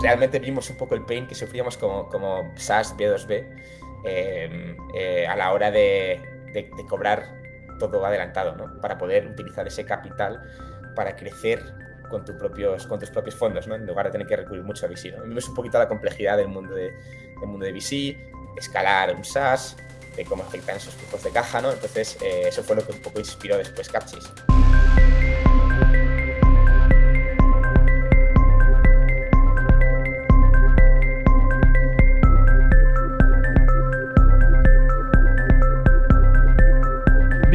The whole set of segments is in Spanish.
realmente vimos un poco el pain que sufríamos como, como SaaS B2B em, eh, a la hora de, de, cobrar todo adelantado, ¿no? Para poder utilizar ese capital para crecer con, tus propios, con tus propios fondos, ¿no? En lugar de tener que recurrir mucho a VC, ¿no? Vimos un poquito la complejidad del mundo de, del mundo de VC, escalar un SaaS, de cómo afectan esos flujos de caja, ¿no? Entonces, eh, eso fue lo que un poco inspiró después Capchase.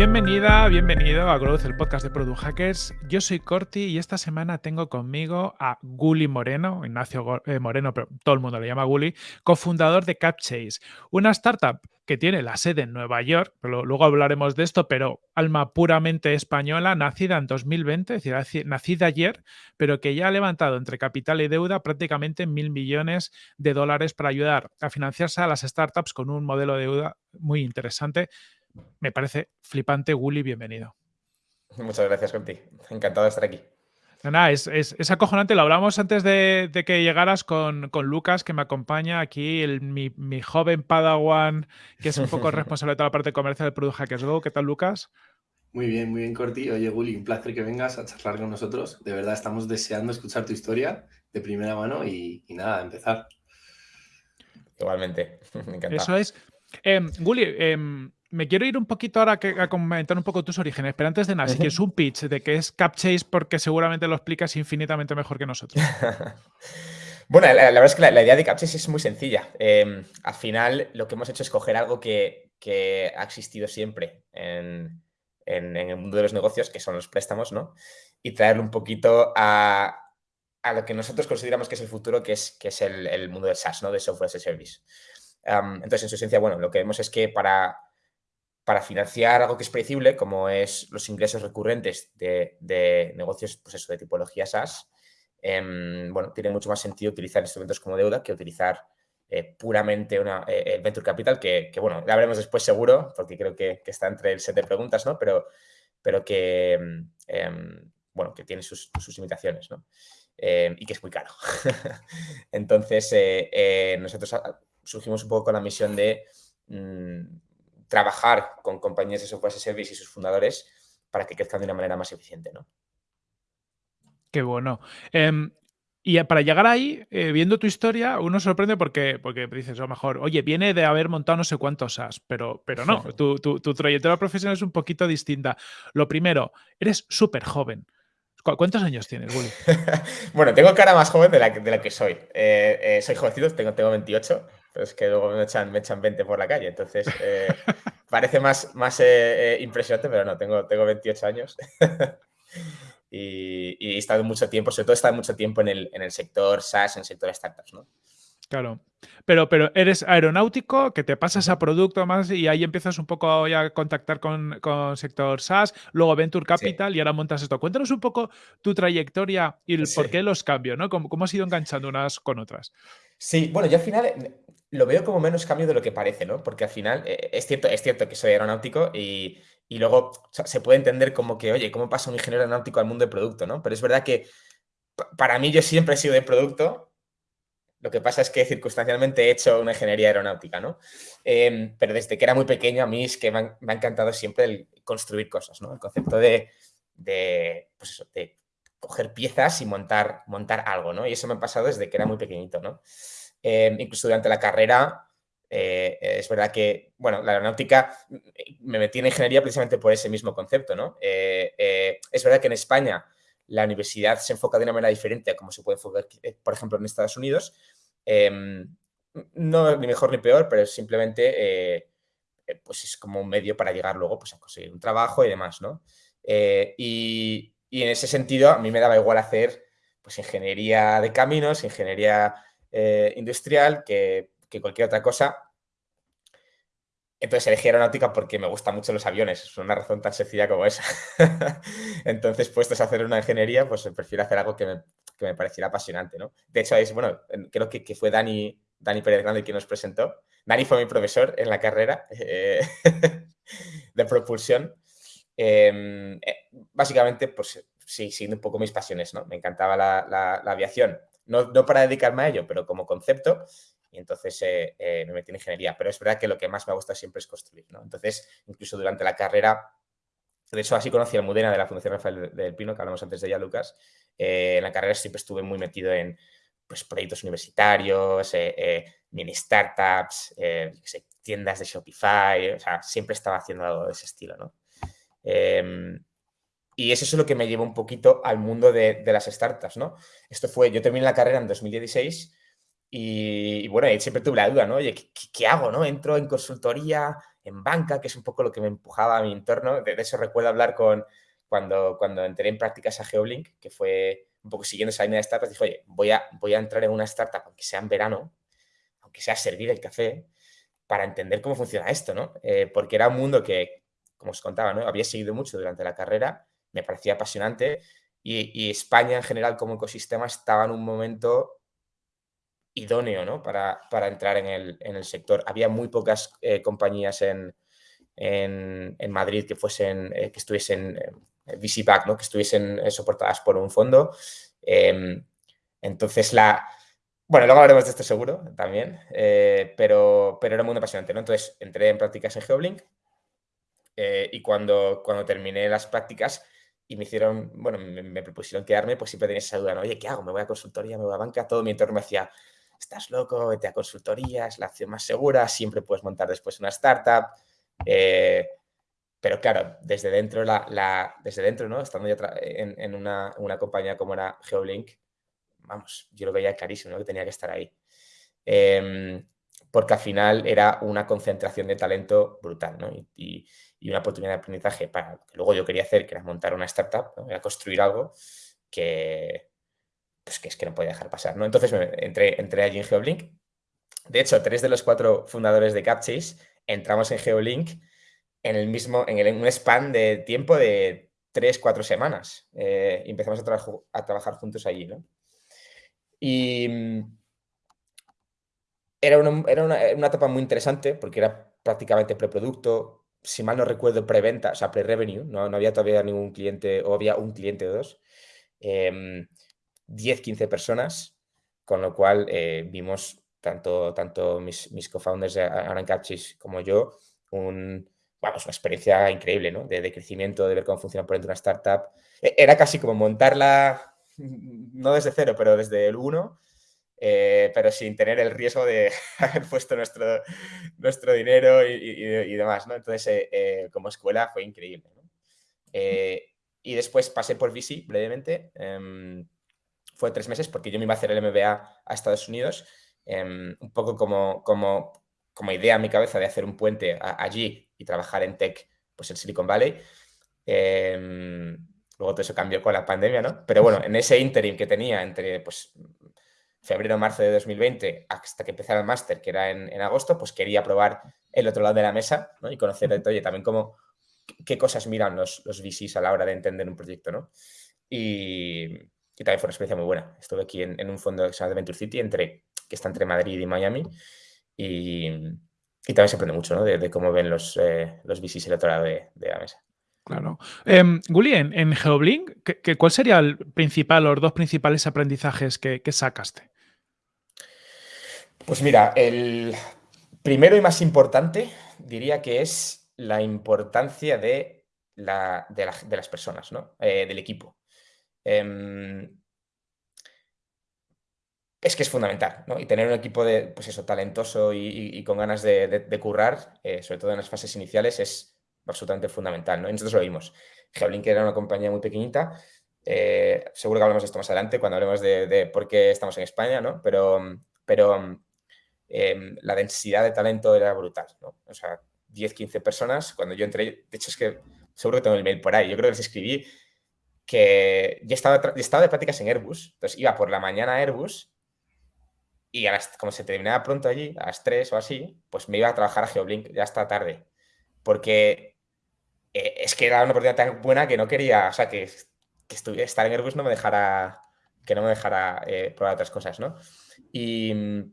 Bienvenida, bienvenido a Growth, el podcast de Product Hackers. Yo soy Corti y esta semana tengo conmigo a Guli Moreno, Ignacio eh, Moreno, pero todo el mundo le llama Guli, cofundador de CapChase, una startup que tiene la sede en Nueva York, pero luego hablaremos de esto, pero alma puramente española, nacida en 2020, es decir, nacida ayer, pero que ya ha levantado entre capital y deuda prácticamente mil millones de dólares para ayudar a financiarse a las startups con un modelo de deuda muy interesante me parece flipante. Gully, bienvenido. Muchas gracias, Conti. Encantado de estar aquí. Nada, es, es, acojonante. Lo hablamos antes de, que llegaras con, Lucas, que me acompaña aquí, mi, joven Padawan, que es un poco responsable de toda la parte comercial del Product Hackers Go. ¿Qué tal, Lucas? Muy bien, muy bien, Corti. Oye, Gully, un placer que vengas a charlar con nosotros. De verdad, estamos deseando escuchar tu historia de primera mano y, nada, empezar. Igualmente, me encanta. Eso es. Eh, me quiero ir un poquito ahora a comentar un poco tus orígenes, pero antes de nada, si quieres un pitch de qué es CapChase, porque seguramente lo explicas infinitamente mejor que nosotros. bueno, la, verdad es que la, idea de CapChase es muy sencilla. Em, al final, lo que hemos hecho es coger algo que, ha existido siempre en, el mundo de los negocios, que son los préstamos, ¿no? Y traerlo un poquito a, lo que nosotros consideramos que es el futuro, que es, que es el, mundo del SaaS, ¿no? De Software as a Service. entonces, en su esencia, bueno, lo que vemos es que para para financiar algo que es predecible, como es los ingresos recurrentes de, negocios pues eso, de tipología SaaS, em, bueno, tiene mucho más sentido utilizar instrumentos como deuda que utilizar eh, puramente una, eh, el Venture Capital, que, bueno, ya veremos después seguro, porque creo que, está entre el set de preguntas, ¿no? Pero, pero que, em, bueno, que tiene sus, limitaciones, ¿no? Em, y que es muy caro. Entonces, eh, nosotros ah, surgimos un poco con la misión de mm, trabajar con compañías de software as a service y sus fundadores para que crezcan de una manera más eficiente, ¿no? Qué bueno. Em, y para llegar ahí, eh, viendo tu historia, uno sorprende porque, porque dices, a lo mejor, oye, viene de haber montado no sé cuántos SaaS, pero, pero no, tu, trayectoria profesional es un poquito distinta. Lo primero, eres súper joven. ¿Cuántos años tienes, Willy? bueno, tengo cara más joven de la, de la que soy. Eh, eh, soy jovencito, tengo, tengo 28, pero es que luego me echan, me echan 20 por la calle, entonces eh, parece más, más eh, eh, impresionante, pero no, tengo, tengo 28 años. y, y, he estado mucho tiempo, sobre todo he estado mucho tiempo en el, en el sector SaaS, en el sector startups, ¿no? Claro. Pero, pero eres aeronáutico, que te pasas a producto más y ahí empiezas un poco a contactar con, con sector SaaS, luego Venture Capital y ahora montas esto. Cuéntanos un poco tu trayectoria y el por qué los cambios, ¿no? ¿Cómo, ¿Cómo, has ido enganchando unas con otras? Sí, bueno, yo al final lo veo como menos cambio de lo que parece, ¿no? Porque al final eh, es, cierto, es cierto que soy aeronáutico y, luego se puede entender como que, oye, ¿cómo pasa un ingeniero aeronáutico al mundo del producto, ¿no? Pero es verdad que para mí yo siempre he sido de producto. Lo que pasa es que circunstancialmente he hecho una ingeniería aeronáutica, ¿no? Em, pero desde que era muy pequeño a mí es que me, ha encantado siempre el construir cosas, ¿no? El concepto de, de, pues eso, de coger piezas y montar, montar algo, ¿no? Y eso me ha pasado desde que era muy pequeñito, ¿no? Em, incluso durante la carrera, eh, es verdad que, bueno, la aeronáutica me metí en ingeniería precisamente por ese mismo concepto, ¿no? Eh, eh, es verdad que en España la universidad se enfoca de una manera diferente a como se puede enfocar, por ejemplo, en Estados Unidos. Em, no ni mejor ni peor, pero simplemente pues es como un medio para llegar luego pues, a conseguir un trabajo y demás, ¿no? Y, y, en ese sentido a mí me daba igual hacer pues ingeniería de caminos, ingeniería eh, industrial que, cualquier otra cosa. Entonces elegí aeronáutica porque me gustan mucho los aviones, es una razón tan sencilla como esa. Entonces, puestos a hacer una ingeniería, pues prefiero hacer algo que me, pareciera apasionante, ¿no? De hecho, es, bueno, creo que, fue Dani, Dani Pérez Grande quien nos presentó. Dani fue mi profesor en la carrera eh, de propulsión. Em, eh, básicamente, pues sí, siguiendo un poco mis pasiones, ¿no? Me encantaba la, aviación no, no para dedicarme a ello, pero como concepto, y entonces eh, eh, me metí en ingeniería. Pero es verdad que lo que más me gusta siempre es construir, ¿no? Entonces, incluso durante la carrera, de hecho, así conocí a Mudena de la Fundación Rafael del Pino, que hablamos antes de ella, Lucas. Eh, en la carrera siempre estuve muy metido en pues, proyectos universitarios, mini startups, tiendas de Shopify, o sea, siempre estaba haciendo algo de ese estilo, ¿no? Y eso es lo que me llevó un poquito al mundo de, de, las startups, ¿no? Esto fue, yo terminé la carrera en 2016 y, bueno, siempre tuve la duda, ¿no? Oye, ¿qué, hago, no? Entro en consultoría, en banca, que es un poco lo que me empujaba a mi entorno. De, eso recuerdo hablar con cuando, cuando entré en prácticas a Geoblink, que fue un poco siguiendo esa línea de startups, dije, oye, voy a, voy a entrar en una startup, aunque sea en verano, aunque sea servir el café, para entender cómo funciona esto, ¿no? Eh, porque era un mundo que, como os contaba, ¿no? Había seguido mucho durante la carrera, me parecía apasionante y, España en general como ecosistema estaba en un momento idóneo ¿no? para, para entrar en el, en el, sector. Había muy pocas eh, compañías en, en, Madrid que fuesen, eh, que estuviesen eh, ¿no? que estuviesen eh, soportadas por un fondo. Em, entonces, la... Bueno, luego hablaremos de esto seguro también, pero, pero era muy apasionante, ¿no? Entonces, entré en prácticas en Geoblink y cuando, cuando terminé las prácticas y me hicieron, bueno, me, propusieron quedarme, pues siempre tenía esa duda, ¿no? Oye, ¿qué hago? ¿Me voy a consultoría? ¿Me voy a banca? Todo mi entorno me decía, estás loco, vete a consultoría, es la acción más segura, siempre puedes montar después una startup. Eh, pero claro, desde dentro, la, la, desde dentro ¿no? estando yo en, una, una, compañía como era Geolink, vamos, yo lo veía clarísimo, ¿no? que tenía que estar ahí. Eh, porque al final era una concentración de talento brutal ¿no? Y, una oportunidad de aprendizaje para lo que luego yo quería hacer, que era montar una startup, era construir algo que, pues que es que no podía dejar pasar, ¿no? Entonces me, entré, allí en Geoblink. De hecho, tres de los cuatro fundadores de Capchase entramos en Geolink en el mismo, en, el, en un span de tiempo de tres, cuatro semanas. Eh, empezamos a, tra a, trabajar juntos allí, ¿no? Y mm, era, una, era una, una, etapa muy interesante porque era prácticamente preproducto, si mal no recuerdo, preventa, o sea, pre-revenue, no, no, había todavía ningún cliente o había un cliente o dos. Eh, 10, 15 personas, con lo cual eh, vimos tanto, tanto mis, mis co-founders Aran Capchis como yo, un, vamos, una experiencia increíble, ¿no? De, de, crecimiento, de ver cómo funciona por dentro una startup. E, era casi como montarla, no desde cero, pero desde el uno, eh, pero sin tener el riesgo de haber puesto nuestro, nuestro dinero y, y, y demás, ¿no? Entonces, eh, eh, como escuela fue increíble, ¿no? Eh, y después pasé por VC brevemente. Em, fue tres meses porque yo me iba a hacer el MBA a Estados Unidos, eh, un poco como, como, como idea en mi cabeza de hacer un puente a, allí y trabajar en tech pues en Silicon Valley. Eh, luego todo eso cambió con la pandemia, ¿no? Pero bueno, en ese interim que tenía entre pues, febrero, marzo de 2020 hasta que empezara el máster, que era en, en, agosto, pues quería probar el otro lado de la mesa ¿no? y conocer, oye, también cómo, qué cosas miran los, los VCs a la hora de entender un proyecto, ¿no? Y, y también fue una experiencia muy buena. Estuve aquí en, en un fondo que se llama Venture City, entre, que está entre Madrid y Miami, y, y también se aprende mucho ¿no? de, de, cómo ven los, eh, los VCs el otro lado de, de la mesa. Claro. Eh, Guli, en, en Geoblink, ¿qué, ¿cuál sería el principal, los dos principales aprendizajes que, que sacaste? Pues mira, el primero y más importante diría que es la importancia de, la, de, la, de las personas, ¿no? Eh, del equipo. Eh, es que es fundamental, ¿no? Y tener un equipo de, pues eso, talentoso y, con ganas de currar, eh, sobre todo en las fases iniciales, es absolutamente fundamental, ¿no? Y nosotros lo vimos. Geoblink era una compañía muy pequeñita, eh, seguro que hablamos de esto más adelante cuando hablemos de, de, por qué estamos en España, ¿no? Pero, pero eh, la densidad de talento era brutal, ¿no? O sea, 10, 15 personas, cuando yo entré, de hecho es que seguro que tengo el mail por ahí, yo creo que les escribí que ya estaba, estaba de prácticas en Airbus, entonces iba por la mañana a Airbus y a las, como se terminaba pronto allí, a las 3 o así, pues me iba a trabajar a Geoblink ya hasta tarde, porque eh, es que era una oportunidad tan buena que no quería, o sea, que, que estuviera, estar en Airbus no me dejara, que no me dejara eh, probar otras cosas, ¿no? Y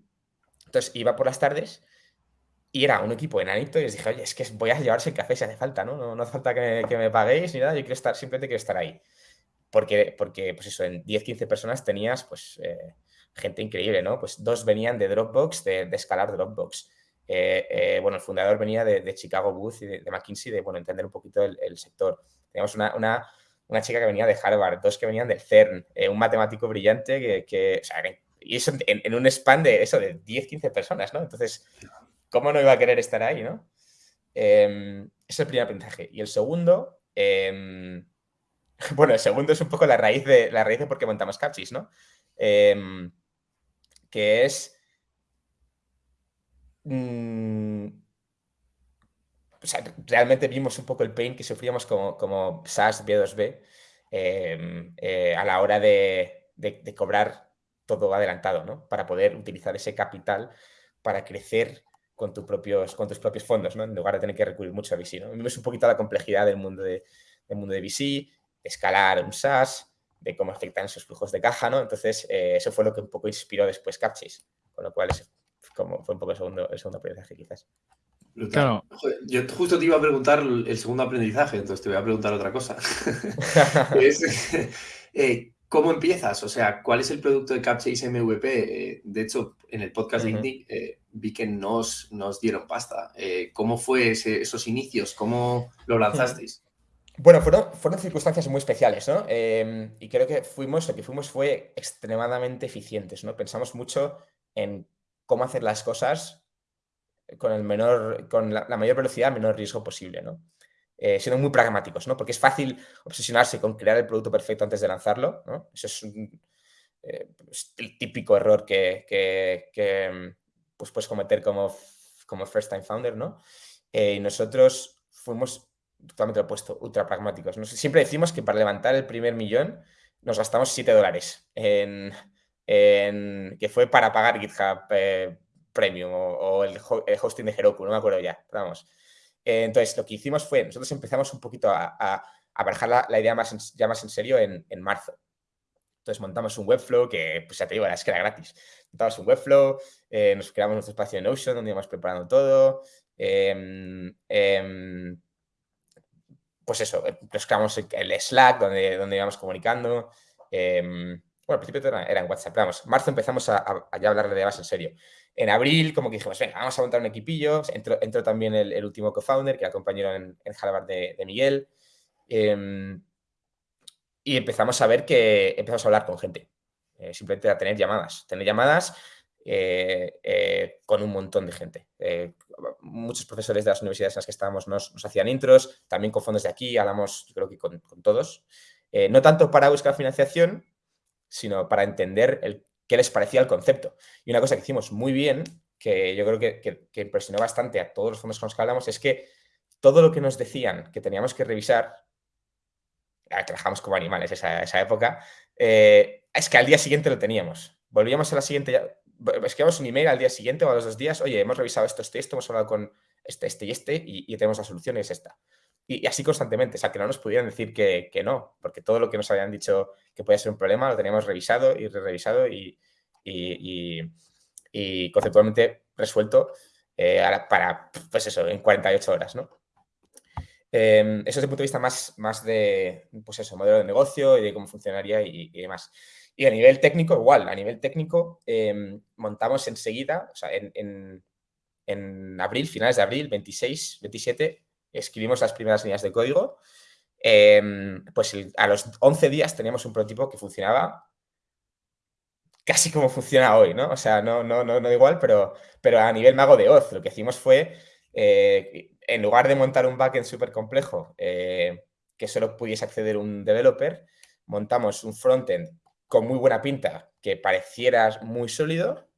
entonces iba por las tardes y era un equipo enanito y les dije, oye, es que voy a llevarse el café si hace falta, ¿no? No, hace falta que me, paguéis ni nada, yo quiero estar, simplemente quiero estar ahí porque, porque pues eso, en 10, 15 personas tenías, pues, eh, gente increíble, ¿no? Pues dos venían de Dropbox, de, escalar Dropbox. bueno, el fundador venía de, Chicago Booth y de, McKinsey, de, bueno, entender un poquito el, sector. Teníamos una, una, una, chica que venía de Harvard, dos que venían del CERN, un matemático brillante que, o sea, y eso en, un span de eso, de 10, 15 personas, ¿no? Entonces, ¿cómo no iba a querer estar ahí, no? Ese es el primer aprendizaje. Y el segundo, em, bueno, el segundo es un poco la raíz de, la raíz de por qué montamos Capsis, ¿no? Em, que es... Mm, o sea, realmente vimos un poco el pain que sufríamos como, como SaaS B2B eh, a la hora de, de cobrar todo adelantado, ¿no? Para poder utilizar ese capital para crecer con, tus propios, con tus propios fondos, ¿no? En lugar de tener que recurrir mucho a VC, ¿no? Es un poquito la complejidad del mundo de, del mundo de VC, de escalar un SaaS, de cómo afectan esos flujos de caja, ¿no? Entonces, eh, eso fue lo que un poco inspiró después Capchase, con lo cual como fue un poco el segundo, el segundo aprendizaje quizás. Claro. Yo justo te iba a preguntar el segundo aprendizaje, entonces te voy a preguntar otra cosa. Eh, ¿Cómo empiezas? O sea, ¿cuál es el producto de Capchase MVP? Eh, de hecho, en el podcast de Indie eh, vi que nos, nos dieron pasta. Eh, ¿Cómo fue esos inicios? ¿Cómo lo lanzasteis? Bueno, fueron, fueron circunstancias muy especiales, ¿no? Em, y creo que fuimos, lo que fuimos fue extremadamente eficientes, ¿no? Pensamos mucho en cómo hacer las cosas con el menor, con la, la mayor velocidad, menor riesgo posible, ¿no? Eh, siendo muy pragmáticos, ¿no? Porque es fácil obsesionarse con crear el producto perfecto antes de lanzarlo, ¿no? Eso es, eh, pues, el típico error que, que, pues puedes cometer como, como first time founder, ¿no? Eh, y nosotros fuimos totalmente opuesto, ultra pragmáticos. Siempre decimos que para levantar el primer millón nos gastamos 7 dólares en, en, que fue para pagar GitHub eh, Premium o, el, hosting de Heroku, no me acuerdo ya, vamos. Eh, entonces, lo que hicimos fue, nosotros empezamos un poquito a, a, la, idea más ya más en serio en, marzo. Entonces montamos un Webflow que, pues ya te digo, es que era gratis. Montamos un Webflow, eh, nos creamos nuestro espacio en Notion donde íbamos preparando todo. Em, em, pues eso, eh, nos creamos el Slack donde, donde íbamos comunicando. Em, bueno, al principio era, en WhatsApp, vamos, marzo empezamos a, a, ya hablar de más en serio. En abril, como que dijimos, venga, vamos a montar un equipillo. Entró, también el, último co-founder, que era compañero en, en Harvard de, Miguel. Em, y empezamos a ver que empezamos a hablar con gente. Eh, simplemente a tener llamadas. Tener llamadas eh, eh, con un montón de gente. muchos profesores de las universidades en las que estábamos nos, hacían intros, también con fondos de aquí, hablamos, yo creo que con, con todos. no tanto para buscar financiación, sino para entender el qué les parecía el concepto. Y una cosa que hicimos muy bien, que yo creo que, impresionó bastante a todos los fondos con los que hablamos, es que todo lo que nos decían que teníamos que revisar, trabajamos como animales esa, esa época, eh, es que al día siguiente lo teníamos. Volvíamos a la siguiente, escribíamos un email al día siguiente o a los dos días, oye, hemos revisado esto, esto, esto, hemos hablado con este, este y este y, tenemos la solución y es esta. Y, así constantemente, o sea, que no nos pudieran decir que, que, no, porque todo lo que nos habían dicho que podía ser un problema lo teníamos revisado y re-revisado y, y, y, conceptualmente resuelto eh, para, pues eso, en 48 horas, ¿no? Eh, eso desde el punto de vista más, más de, pues eso, modelo de negocio y de cómo funcionaría y, demás. Y a nivel técnico, igual, a nivel técnico, em, montamos enseguida, o sea, en, en, abril, finales de abril, 26, 27, escribimos las primeras líneas de código. Em, pues a los 11 días teníamos un prototipo que funcionaba casi como funciona hoy, ¿no? O sea, no, no, no, no igual, pero, pero a nivel mago de Oz, lo que hicimos fue, eh, en lugar de montar un backend súper complejo eh, que solo pudiese acceder un developer, montamos un frontend con muy buena pinta, que pareciera muy sólido,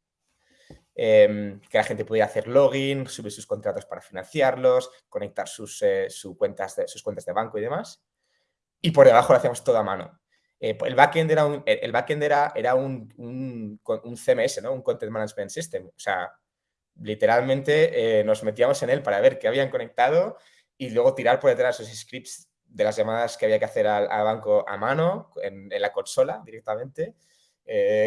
Em, que la gente pudiera hacer login, subir sus contratos para financiarlos, conectar sus, eh, cuentas de, sus cuentas de banco y demás. Y por debajo lo hacíamos todo a mano. Eh, el backend era un, el backend era, era un, un, un, CMS, ¿no? un Content Management System. O sea, literalmente eh, nos metíamos en él para ver qué habían conectado y luego tirar por detrás esos scripts de las llamadas que había que hacer al, banco a mano, en, la consola directamente,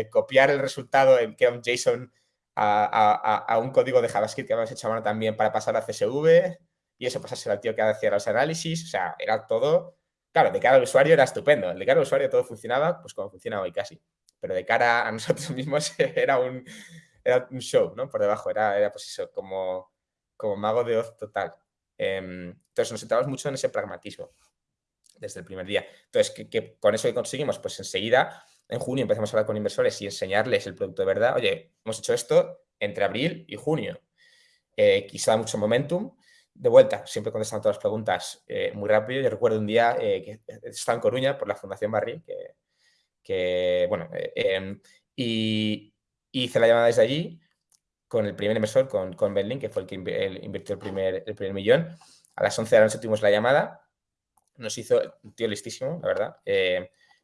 copiar el resultado en que un JSON a, un código de JavaScript que habíamos hecho a mano también para pasar a CSV y eso pasárselo al tío que hacía los análisis, o sea, era todo, claro, de cara al usuario era estupendo, de cara al usuario todo funcionaba pues como funciona hoy casi. pero de cara a nosotros mismos era un, era un show, ¿no? Por debajo, era, era pues eso, como, como mago de Oz total. Em, entonces nos centramos mucho en ese pragmatismo desde el primer día. Entonces, que, con eso que conseguimos, pues enseguida, en junio empezamos a hablar con inversores y enseñarles el producto de verdad. Oye, hemos hecho esto entre abril y junio. Eh, quizá mucho momentum. De vuelta, siempre contestando todas las preguntas eh, muy rápido. Yo recuerdo un día eh, que estaba en Coruña por la Fundación Barril, que, bueno, em, y, hice la llamada desde allí con el primer inversor, con, con Benlin, que fue el que invirtió el primer, el primer millón. A las 11 de la noche tuvimos la llamada. Nos hizo, un tío listísimo, la verdad.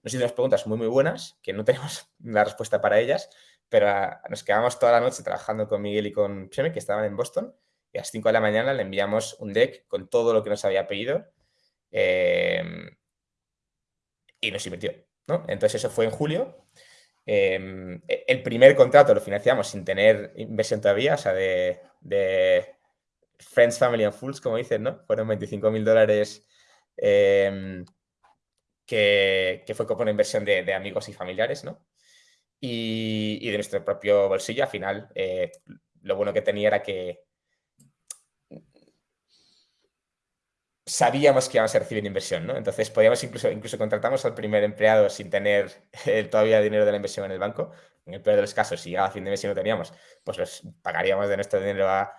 Nos hizo unas preguntas muy, muy buenas, que no tenemos la respuesta para ellas, pero ah, nos quedamos toda la noche trabajando con Miguel y con Cheme, que estaban en Boston, y a las 5 de la mañana le enviamos un deck con todo lo que nos había pedido eh, y nos invirtió. ¿no? Entonces eso fue en julio Em, e, el primer contrato lo financiamos sin tener inversión todavía, o sea, de, Friends, Family and Fools, como dicen, ¿no? Fueron 25 mil dólares em, que, fue como una inversión de, amigos y familiares, ¿no? Y, de nuestro propio bolsillo, al final, eh, lo bueno que tenía era que sabíamos que íbamos a recibir inversión, ¿no? Entonces podíamos incluso, incluso contratamos al primer empleado sin tener eh, todavía dinero de la inversión en el banco. En el peor de los casos, si a fin de mes y no teníamos, pues los pagaríamos de nuestro dinero a,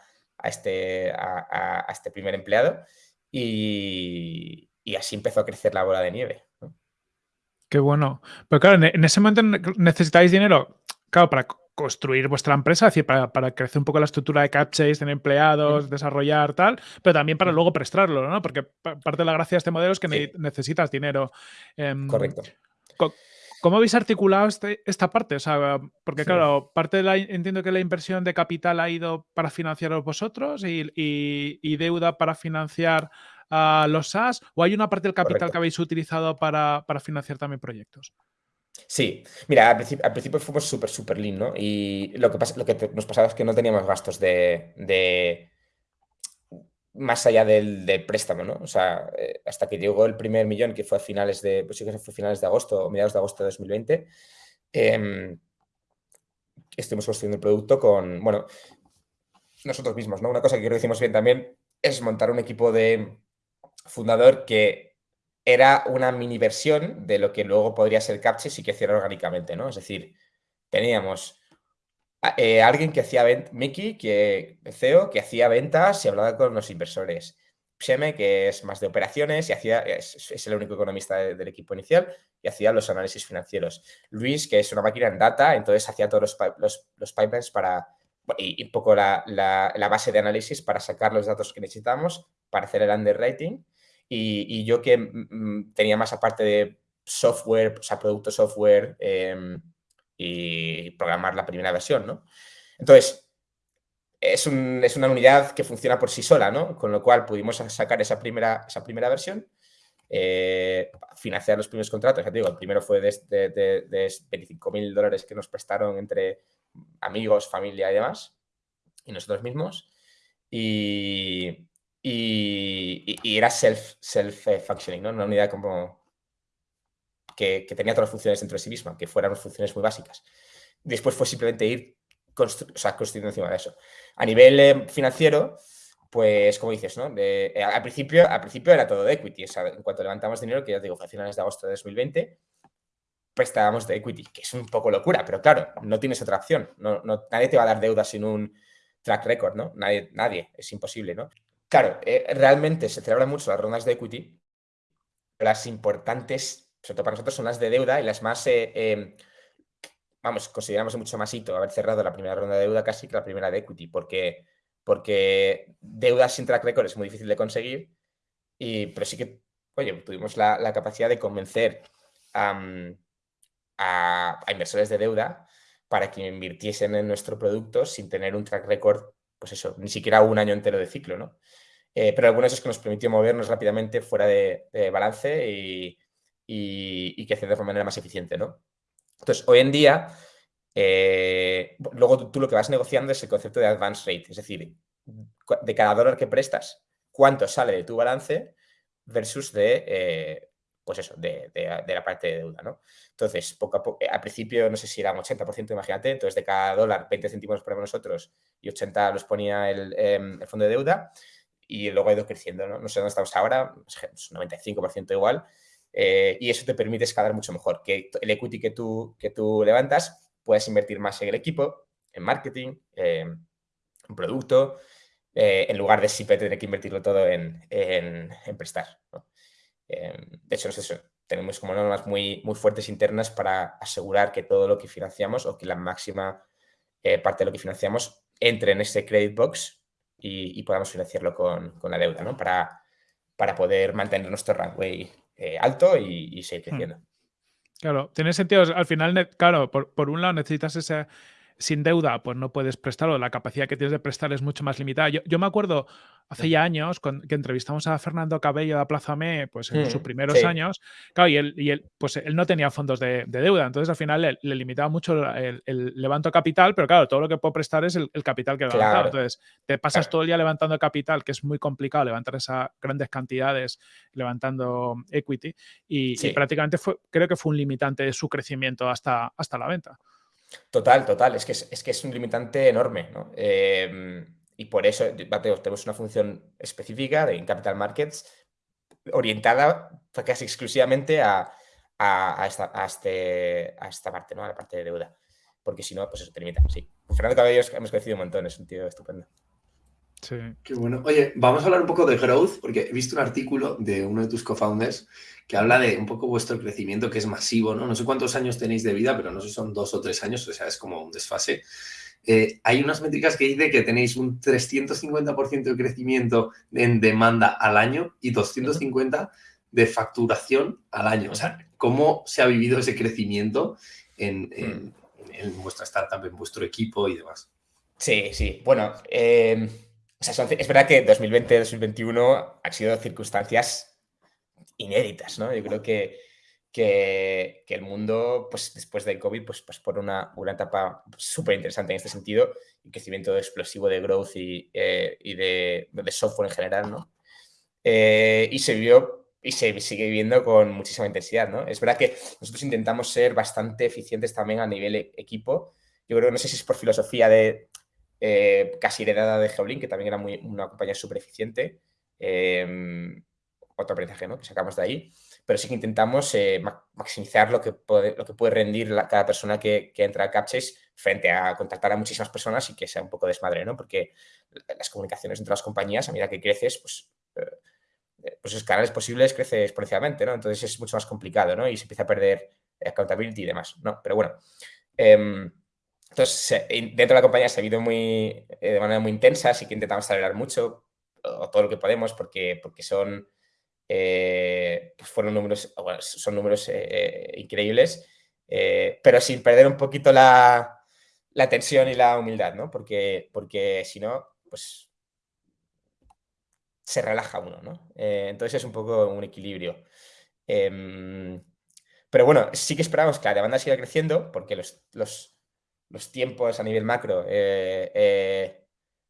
este, a, este primer empleado y, así empezó a crecer la bola de nieve. Qué bueno. Pero claro, en ese momento necesitáis dinero, claro, para construir vuestra empresa, es decir, para, crecer un poco la estructura de CapChase, tener empleados, desarrollar tal, pero también para luego prestarlo, ¿no? Porque parte de la gracia de este modelo es que necesitas dinero. Em, Correcto. ¿Cómo habéis articulado este, esta parte? O sea, porque claro, parte de la, entiendo que la inversión de capital ha ido para financiaros vosotros y, deuda para financiar a los SaaS, o hay una parte del capital que habéis utilizado para, para financiar también proyectos. Sí, mira, al principio, fuimos súper, súper lean, ¿no? Y lo que, pasa, lo que nos pasaba es que no teníamos gastos de, más allá del, préstamo, ¿no? O sea, eh, hasta que llegó el primer millón, que fue a finales de, pues sí que fue finales de agosto o mediados de agosto de 2020, em, estuvimos construyendo el producto con, bueno, nosotros mismos, ¿no? Una cosa que creo que hicimos bien también es montar un equipo de fundador que era una mini versión de lo que luego podría ser Captcha si hiciera orgánicamente, ¿no? Es decir, teníamos eh, alguien que hacía ventas, Mickey, que, CEO, que hacía ventas y hablaba con los inversores. Pseme, que es más de operaciones y hacía, es, el único economista del equipo inicial y hacía los análisis financieros. Luis, que es una máquina en data, entonces hacía todos los, los, pipelines para, y, un poco la, la, base de análisis para sacar los datos que necesitamos para hacer el underwriting y, yo que mm, mm, tenía más aparte de software, o sea, producto software em, y programar la primera versión, ¿no? Entonces, es, una unidad que funciona por sí sola, ¿no? Con lo cual pudimos sacar esa primera, esa primera versión, eh, financiar los primeros contratos. Ya te digo, el primero fue de, de, de 25 mil dólares que nos prestaron entre amigos, familia y demás, y nosotros mismos. Y, y, era self-functioning, ¿no? Una unidad como que, tenía todas las funciones dentro de sí misma, que fueran funciones muy básicas. Después fue simplemente ir construyendo encima de eso. A nivel eh, financiero, pues como dices, ¿no? Eh, al, principio, al principio era todo de equity. en cuanto levantamos dinero, que ya te digo, fue a finales de agosto de 2020, prestábamos de equity, que es un poco locura, pero claro, no tienes otra opción. No, nadie te va a dar deuda sin un track record, ¿no? Nadie, nadie, es imposible, ¿no? Claro, eh, realmente se celebran mucho las rondas de equity. Las importantes, sobre todo para nosotros, son las de deuda y las más, eh, em, vamos, consideramos mucho más hito haber cerrado la primera ronda de deuda casi que la primera de equity, porque, porque deuda sin track record es muy difícil de conseguir, y, pero sí que, oye, tuvimos la, capacidad de convencer a, inversores de deuda para que invirtiesen en nuestro producto sin tener un track record, pues eso, ni siquiera un año entero de ciclo, ¿no? Eh, pero algunos es que nos permitió movernos rápidamente fuera de, balance y, y, crecer de manera más eficiente, ¿no? Entonces, hoy en día, eh, luego tú, lo que vas negociando es el concepto de advance rate, es decir, de cada dólar que prestas, cuánto sale de tu balance versus de, eh, pues eso, de, la parte de deuda, ¿no? Entonces, poco a poco, al principio, no sé si era un 80%, imagínate, entonces de cada dólar, 20 céntimos ponemos nosotros y 80 los ponía em, el, fondo de deuda y luego ha ido creciendo, ¿no? No sé dónde estamos ahora, 95% igual, eh, y eso te permite escalar mucho mejor, que el equity que tú, que tú levantas puedes invertir más en el equipo, en marketing, en producto, eh, en lugar de siempre tener que invertirlo todo en, prestar. Em, de hecho, tenemos como normas muy, muy fuertes internas para asegurar que todo lo que financiamos o que la máxima eh, parte de lo que financiamos entre en ese credit box y, podamos financiarlo con, la deuda, ¿no? Para, para poder mantener nuestro runway eh, alto y, seguir hmm. creciendo. Claro, tiene sentido. Al final, claro, por, por un lado necesitas ese sin deuda, pues no puedes prestarlo. La capacidad que tienes de prestar es mucho más limitada. Yo, me acuerdo hace ya años que entrevistamos a Fernando Cabello de Plaza Me, pues en sus mm, primeros años, claro, y él, y él, pues él no tenía fondos de, deuda, entonces al final le, limitaba mucho el, levanto capital, pero claro, todo lo que puedo prestar es el, capital que he levantado. Entonces, te pasas todo el día levantando capital, que es muy complicado levantar esas grandes cantidades levantando equity, y, y prácticamente fue, creo que fue un limitante de su crecimiento hasta, hasta la venta. Total, total. Es que es, que es un limitante enorme, ¿no? Em, y por eso tenemos una función específica de, Capital Markets orientada casi exclusivamente a, esta, este, a, esta, parte, ¿no? A la parte de deuda. Porque si no, pues eso te limita. Sí. Fernando Cabello hemos crecido un montón, es un tío estupendo. Sí. Qué bueno. Oye, vamos a hablar un poco de growth, porque he visto un artículo de uno de tus co-founders que habla de un poco vuestro crecimiento, que es masivo, ¿no? No sé cuántos años tenéis de vida, pero no sé si son dos o tres años, o sea, es como un desfase. Eh, hay unas métricas que dice que tenéis un 350% de crecimiento en demanda al año y 250% de facturación al año. O sea, ¿cómo se ha vivido ese crecimiento en, en, hmm. vuestra startup, en vuestro equipo y demás? Sí, sí. Bueno, eh es verdad que 2020-2021 han sido circunstancias inéditas, ¿no? Yo creo que, que, el mundo, pues después del COVID, pues, pues por una, una etapa súper interesante en este sentido, y crecimiento explosivo de growth y, eh, y de, de, software en general, ¿no? Eh, y se vio y se sigue viviendo con muchísima intensidad, ¿no? Es verdad que nosotros intentamos ser bastante eficientes también a nivel e-, equipo. Yo creo que no sé si es por filosofía de eh, casi heredada de Geolink, que también era una compañía súper eficiente. Em, otro aprendizaje ¿no? que sacamos de ahí, pero sí que intentamos eh, maximizar lo que, puede, rendir cada persona que, entra a Capchase frente a contactar a muchísimas personas y que sea un poco desmadre, ¿no? Porque las comunicaciones entre las compañías, a medida que creces, pues, eh, pues esos canales posibles crece exponencialmente, ¿no? Entonces es mucho más complicado, ¿no? Y se empieza a perder accountability y demás, ¿no? Pero bueno, em, entonces, dentro de la compañía se ha vivido eh, de manera muy intensa, así que intentamos acelerar mucho, o todo lo que podemos, porque, porque son, eh, pues fueron números, son números eh, increíbles, pero sin perder un poquito la, la, tensión y la humildad, ¿no? Porque, porque si no, pues se relaja uno, ¿no? entonces es un poco un equilibrio. Em, pero bueno, sí que esperamos que la demanda siga creciendo, porque los los tiempos a nivel macro, eh, eh,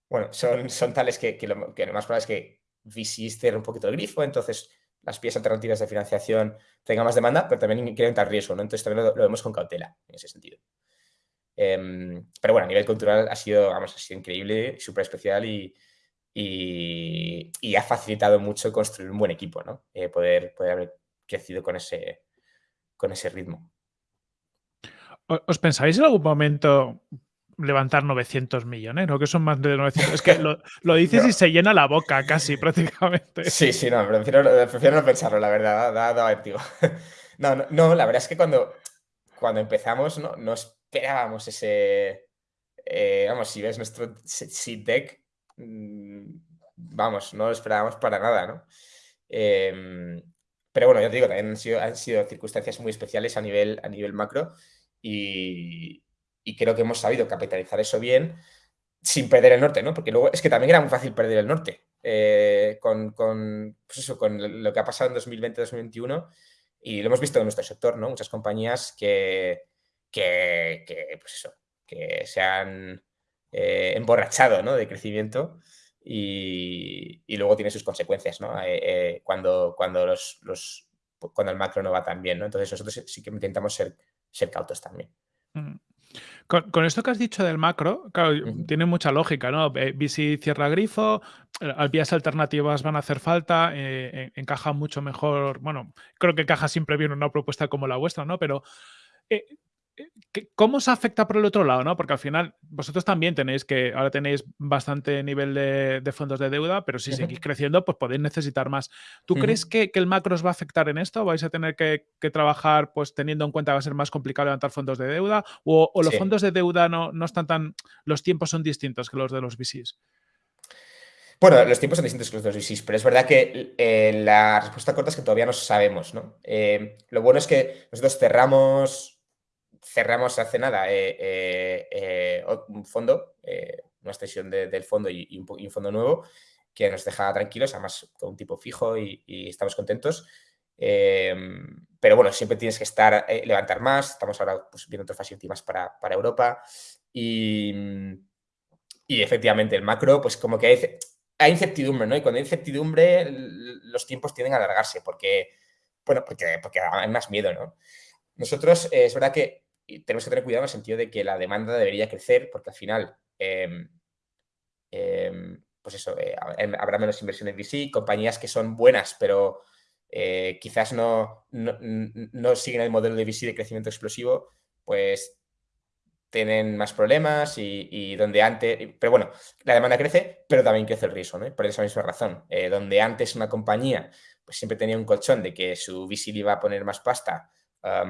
bueno, son, son tales que, lo, más probable es que VC cierre un poquito el grifo, entonces las vías alternativas de financiación tengan más demanda, pero también incrementan riesgo, ¿no? Entonces también lo, vemos con cautela en ese sentido. Em, pero bueno, a nivel cultural ha sido, vamos, ha increíble, súper especial y, y, ha facilitado mucho construir un buen equipo, ¿no? Eh, poder, poder haber crecido con ese, con ese ritmo. ¿Os pensáis en algún momento levantar 900 millones? ¿No? Que son más de 900. Es que lo, dices y se llena la boca casi prácticamente. Sí, sí, no, prefiero, prefiero no pensarlo, la verdad. Da, da, no, no, no, la verdad es que cuando, cuando empezamos no, no esperábamos ese. Eh, vamos, si ves nuestro seed deck, mm, vamos, no lo esperábamos para nada, ¿no? Em, pero bueno, ya te digo, también han sido, han sido circunstancias muy especiales a nivel, a nivel macro y, creo que hemos sabido capitalizar eso bien sin perder el norte, ¿no? Porque luego es que también era muy fácil perder el norte eh, con, con, pues eso, con lo que ha pasado en 2020-2021 y lo hemos visto en nuestro sector, ¿no? Muchas compañías que, que, pues eso, que se han eh, emborrachado ¿no? de crecimiento y, luego tiene sus consecuencias, ¿no? Eh, cuando, cuando los cuando el macro no va tan bien, ¿no? Entonces nosotros sí que intentamos ser, ser cautos también. Mm. Con, esto que has dicho del macro, claro, tiene mucha lógica, ¿no? VC cierra grifo, eh, vías alternativas van a hacer falta, eh, encaja mucho mejor, bueno, creo que encaja siempre bien una propuesta como la vuestra, ¿no? Pero eh, ¿Cómo os afecta por el otro lado? ¿no? Porque al final vosotros también tenéis que, ahora tenéis bastante nivel de, fondos de deuda, pero si seguís creciendo, pues podéis necesitar más. ¿Tú crees que, el macro os va a afectar en esto? ¿Vais a tener que, trabajar pues teniendo en cuenta que va a ser más complicado levantar fondos de deuda? ¿O, los fondos de deuda no, no están tan, los tiempos son distintos que los de los VCs? Bueno, los tiempos son distintos que los de los VCs, pero es verdad que eh, la respuesta corta es que todavía no sabemos, ¿no? Eh, lo bueno es que nosotros cerramos cerramos hace nada eh, eh, eh, un fondo, una extensión del fondo y, un, fondo nuevo que nos deja tranquilos, además con un tipo fijo y, estamos contentos. pero bueno, siempre tienes que estar, levantar más. Estamos ahora pues, viendo otras facilities para, para Europa. Y, y, efectivamente, el macro, pues como que hay, hay, incertidumbre, ¿no? Y cuando hay incertidumbre, los tiempos tienden a alargarse porque, bueno, porque, porque hay más miedo, ¿no? Nosotros, es verdad que tenemos que tener cuidado en el sentido de que la demanda debería crecer porque al final, em, em, pues eso, eh, em, habrá menos inversión en VC, compañías que son buenas, pero eh, quizás no, no, siguen el modelo de VC de crecimiento explosivo, pues tienen más problemas y, donde antes, pero bueno, la demanda crece, pero también crece el riesgo, ¿no? Por esa misma razón, eh, donde antes una compañía pues siempre tenía un colchón de que su VC le iba a poner más pasta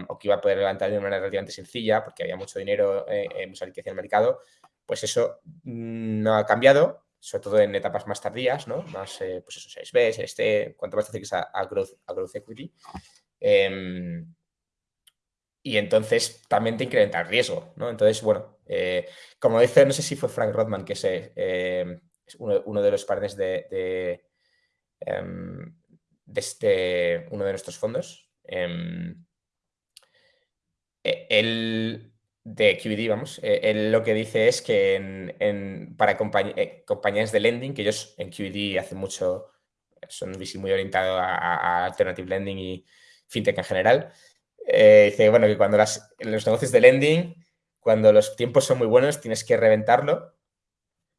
o que iba a poder levantar de una manera relativamente sencilla porque había mucho dinero, eh, mucha liquidez en el mercado, pues eso no ha cambiado, sobre todo en etapas más tardías, ¿no? Más, eh, pues eso, 6B, este, cuanto más te acerques a, a, growth, a growth equity. Em, y entonces también te incrementa el riesgo, ¿no? Entonces, bueno, eh, como dice, no sé si fue Frank Rodman, que es, em, uno, de los partners em, de este, uno de nuestros fondos, eh, él, de QED, vamos, eh, él lo que dice es que para eh, compañías de lending, que ellos en QED hacen mucho, son muy orientados a, alternative lending y fintech en general, dice, bueno, que cuando los negocios de lending, cuando los tiempos son muy buenos, tienes que reventarlo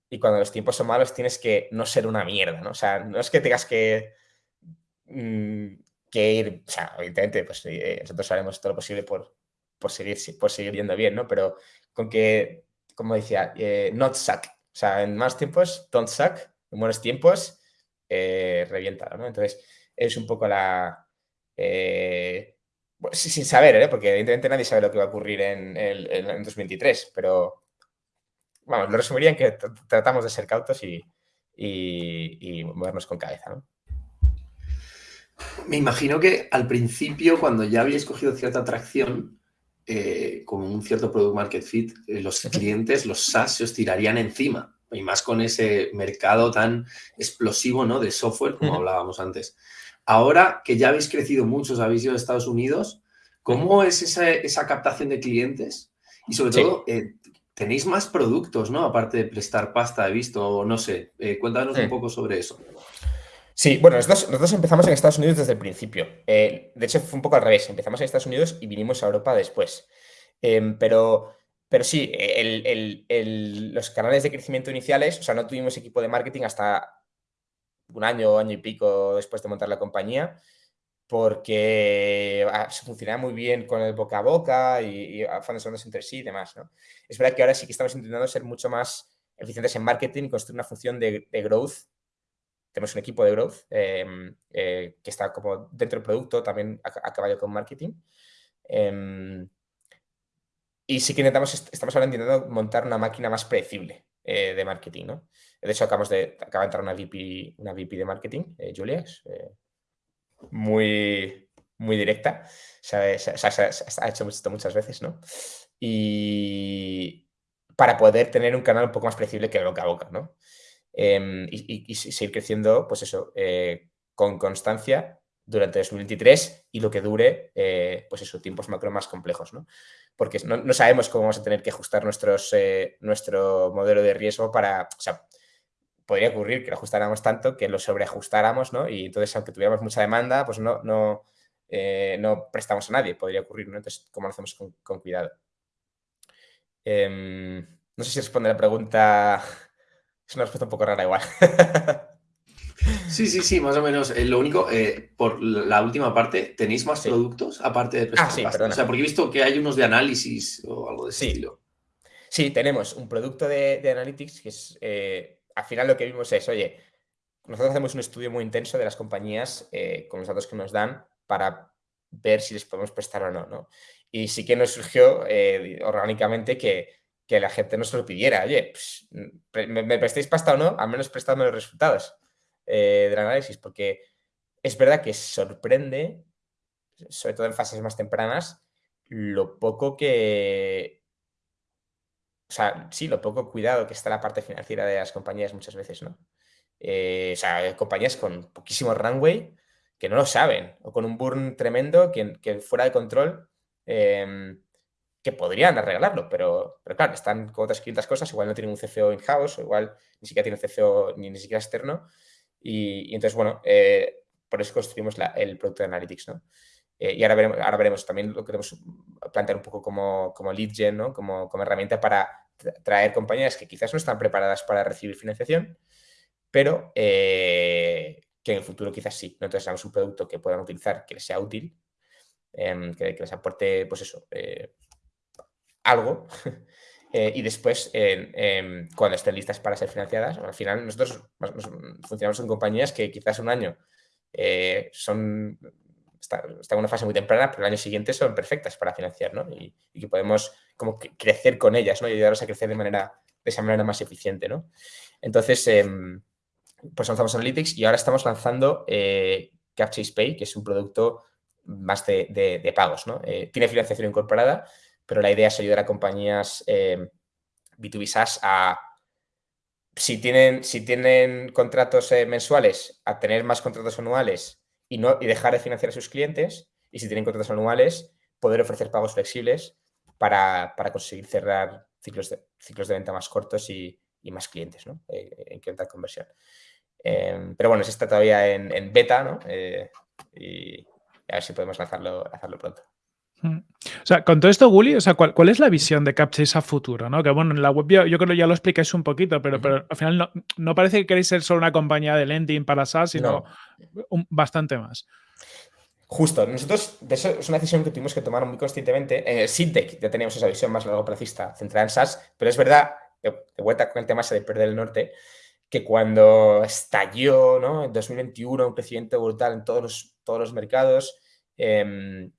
y cuando los tiempos son malos, tienes que no ser una mierda, ¿no? O sea, no es que tengas que, mm, ir, o sea, evidentemente, pues nosotros haremos todo lo posible por, por seguir, por seguir yendo bien, ¿no? Pero con que, como decía, eh, not suck. O sea, en más tiempos, don't suck. En buenos tiempos, eh, revienta, ¿no? Entonces, es un poco la... Eh, sin saber, ¿eh? Porque evidentemente nadie sabe lo que va a ocurrir en, el, 2023, pero vamos, lo resumiría en que tratamos de ser cautos y, y, movernos con cabeza, ¿no? Me imagino que al principio, cuando ya habíais cogido cierta atracción, eh, con un cierto product market fit, eh, los clientes, los SaaS, se os tirarían encima. Y más con ese mercado tan explosivo ¿no? de software, como hablábamos antes. Ahora que ya habéis crecido mucho, habéis ido a Estados Unidos, ¿cómo es esa, captación de clientes? Y sobre todo, eh, tenéis más productos, ¿no? Aparte de prestar pasta, he visto, no sé. cuéntanos un poco sobre eso. Sí, bueno, nosotros, empezamos en Estados Unidos desde el principio. Eh, de hecho, fue un poco al revés. Empezamos en Estados Unidos y vinimos a Europa después. Em, pero, pero sí, los canales de crecimiento iniciales, o sea, no tuvimos equipo de marketing hasta un año, año y pico después de montar la compañía, porque ah, se funcionaba muy bien con el boca a boca y, y fondos entre sí y demás. ¿no? Es verdad que ahora sí que estamos intentando ser mucho más eficientes en marketing y construir una función de growth tenemos un equipo de growth em, eh, que está como dentro del producto, también a, caballo con marketing. Em, y sí que intentamos, estamos ahora intentando montar una máquina más predecible eh, de marketing, ¿no? De hecho, acabamos de, acaba de entrar una VP, una VP de marketing, eh, Julia, muy, muy directa, se, ha hecho esto muchas veces, ¿no? Y para poder tener un canal un poco más predecible que boca a boca, ¿no? Em, y, seguir creciendo, pues eso, eh, con constancia durante 2023 y lo que dure, eh, pues eso, tiempos macro más complejos, ¿no? Porque no, sabemos cómo vamos a tener que ajustar nuestros, eh, nuestro modelo de riesgo para, o sea, podría ocurrir que lo ajustáramos tanto que lo sobreajustáramos, ¿no? Y entonces, aunque tuviéramos mucha demanda, pues no, no, eh, no prestamos a nadie, podría ocurrir, ¿no? Entonces, ¿cómo lo hacemos con, cuidado? Em, no sé si responde la pregunta, es una respuesta un poco rara igual. Sí, sí, sí, más o menos. Eh, lo único, eh, por la última parte, ¿tenéis más productos aparte de Ah, sí, perdona. O sea, porque he visto que hay unos de análisis o algo de ese estilo. Sí, tenemos un producto de, de Analytics que es, eh, al final lo que vimos es, oye, nosotros hacemos un estudio muy intenso de las compañías con los datos que nos dan para ver si les podemos prestar o no, ¿no? Y sí que nos surgió orgánicamente que, que, la gente nos lo pidiera, oye, pues, ¿me, ¿me, prestéis pasta o no? Al menos prestadme los resultados. Eh, del análisis, porque es verdad que sorprende, sobre todo en fases más tempranas, lo poco que... O sea, sí, lo poco cuidado que está la parte financiera de las compañías muchas veces, ¿no? Eh, o sea, compañías con poquísimo runway que no lo saben, o con un burn tremendo que, que fuera de control, em, que podrían arreglarlo, pero, pero claro, están con otras 500 cosas, igual no tienen un CFO in-house, igual ni siquiera tienen CFO ni, ni siquiera externo, y, entonces, bueno, eh, por eso construimos el producto de Analytics, ¿no? Eh, y ahora veremos, ahora veremos, también lo queremos plantear un poco como, como lead gen, ¿no? Como, como herramienta para traer compañías que quizás no están preparadas para recibir financiación, pero eh, que en el futuro quizás sí. Entonces, hagamos un producto que puedan utilizar, que les sea útil, em, que, les aporte, pues eso, algo Eh, y después, cuando estén listas para ser financiadas, al final nosotros funcionamos en compañías que quizás un año eh, son, están en una fase muy temprana, pero el año siguiente son perfectas para financiar, ¿no? Y, que podemos como crecer con ellas, ¿no? Y ayudarlos a crecer de manera, de esa manera más eficiente, ¿no? Entonces, em, pues lanzamos Analytics y ahora estamos lanzando eh, Capchase Pay, que es un producto más de, de pagos, ¿no? tiene financiación incorporada, pero la idea es ayudar a compañías B2B eh, SaaS a, si tienen, si tienen contratos eh, mensuales, a tener más contratos anuales y, no, y dejar de financiar a sus clientes, y si tienen contratos anuales, poder ofrecer pagos flexibles para, conseguir cerrar ciclos de, ciclos de venta más cortos y, más clientes, ¿no? Eh, en conversión. Em, pero bueno, está todavía en, beta, ¿no? y a ver si podemos lanzarlo, lanzarlo pronto. Mm. O sea, con todo esto, Gully, o sea, ¿cuál, es la visión de Capchase a futuro? ¿no? Que bueno, en la web yo, creo que ya lo explicáis un poquito, pero, pero al final no, parece que queréis ser solo una compañía de lending para SaaS, sino bastante más. Justo, nosotros, de eso es una decisión que tuvimos que tomar muy conscientemente. En el Sintec ya teníamos esa visión más largo placista centrada en SaaS, pero es verdad, de, vuelta con el tema ese de perder el norte, que cuando estalló ¿no? en 2021 un crecimiento brutal en todos los, todos los mercados, eh,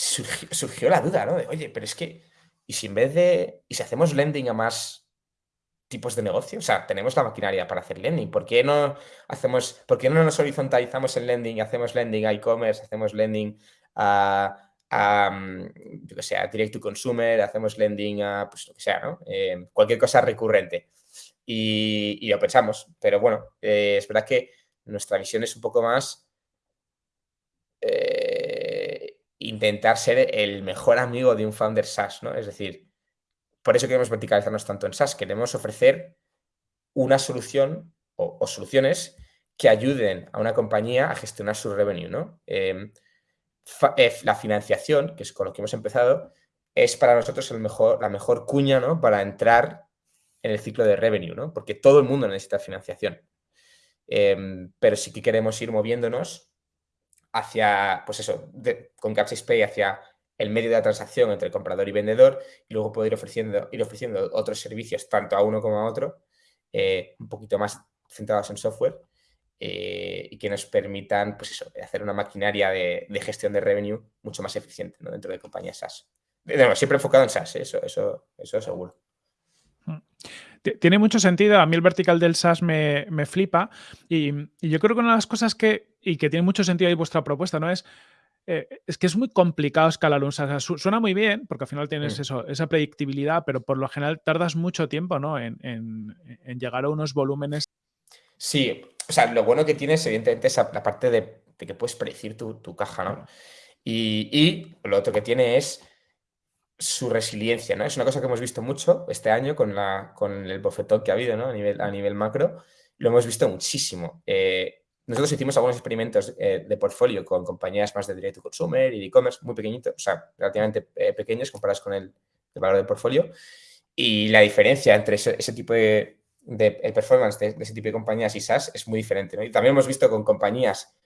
surgió, la duda, ¿no? De, oye, pero es que, ¿y si en vez de, y si hacemos lending a más tipos de negocio? O sea, tenemos la maquinaria para hacer lending. ¿Por qué no hacemos, por qué no nos horizontalizamos en lending, hacemos lending a e-commerce, hacemos lending a, a yo que sea, direct to consumer, hacemos lending a, pues lo que sea, ¿no? Eh, cualquier cosa recurrente. Y, lo pensamos, pero bueno, eh, es verdad que nuestra visión es un poco más... Eh, intentar ser el mejor amigo de un founder SaaS, ¿no? Es decir, por eso queremos verticalizarnos tanto en SaaS, queremos ofrecer una solución o, soluciones que ayuden a una compañía a gestionar su revenue, ¿no? Em, eh, la financiación, que es con lo que hemos empezado, es para nosotros el mejor, la mejor cuña, ¿no? Para entrar en el ciclo de revenue, ¿no? Porque todo el mundo necesita financiación. Em, pero sí que queremos ir moviéndonos hacia, pues eso, con Capsys Pay hacia el medio de la transacción entre comprador y vendedor y luego poder ir ofreciendo, ir ofreciendo otros servicios tanto a uno como a otro, eh, un poquito más centrados en software eh, y que nos permitan, pues eso, hacer una maquinaria de, gestión de revenue mucho más eficiente dentro de compañías SaaS. siempre enfocado en SaaS, ¿eh? eso, eso, eso seguro. Mm. Tiene mucho sentido. A mí el vertical del SaaS me, flipa. Y, yo creo que una de las cosas que, y que tiene mucho sentido ahí vuestra propuesta, ¿no? Es, eh, es que es muy complicado escalar un SaaS. suena muy bien, porque al final tienes mm. eso, esa predictibilidad, pero por lo general tardas mucho tiempo, ¿no? En, llegar a unos volúmenes. Sí, o sea, lo bueno que tienes, evidentemente, es la parte de, que puedes predecir tu, caja, ¿no? Y, y, lo otro que tiene es su resiliencia, ¿no? Es una cosa que hemos visto mucho este año con, la, con el bofetón que ha habido, ¿no? A nivel, a nivel macro, lo hemos visto muchísimo. Eh, nosotros hicimos algunos experimentos eh, de portfolio con compañías más de direct to consumer y de e-commerce muy pequeñitos, o sea, relativamente eh, pequeños comparados con el, valor del portfolio. Y la diferencia entre ese, tipo de, el performance de, ese tipo de compañías y SaaS es muy diferente. ¿no? Y también hemos visto con compañías,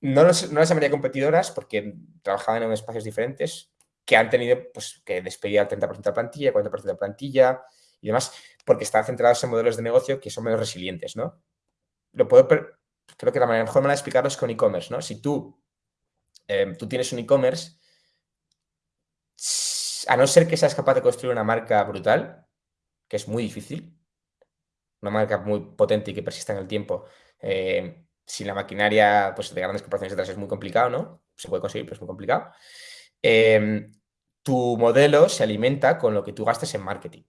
no, no las llamaría competidoras porque trabajaban en espacios diferentes, que han tenido pues, que despedir al 30% de la plantilla, 40% de la plantilla y demás, porque están centrados en modelos de negocio que son menos resilientes, ¿no? Lo puedo, creo que la mejor manera de explicarlo es con e-commerce, ¿no? Si tú, em, tú tienes un e-commerce, a no ser que seas capaz de construir una marca brutal, que es muy difícil, una marca muy potente y que persista en el tiempo, eh, sin la maquinaria pues, de grandes corporaciones detrás es muy complicado, ¿no? Se puede conseguir, pero es muy complicado. Em, tu modelo se alimenta con lo que tú gastes en marketing.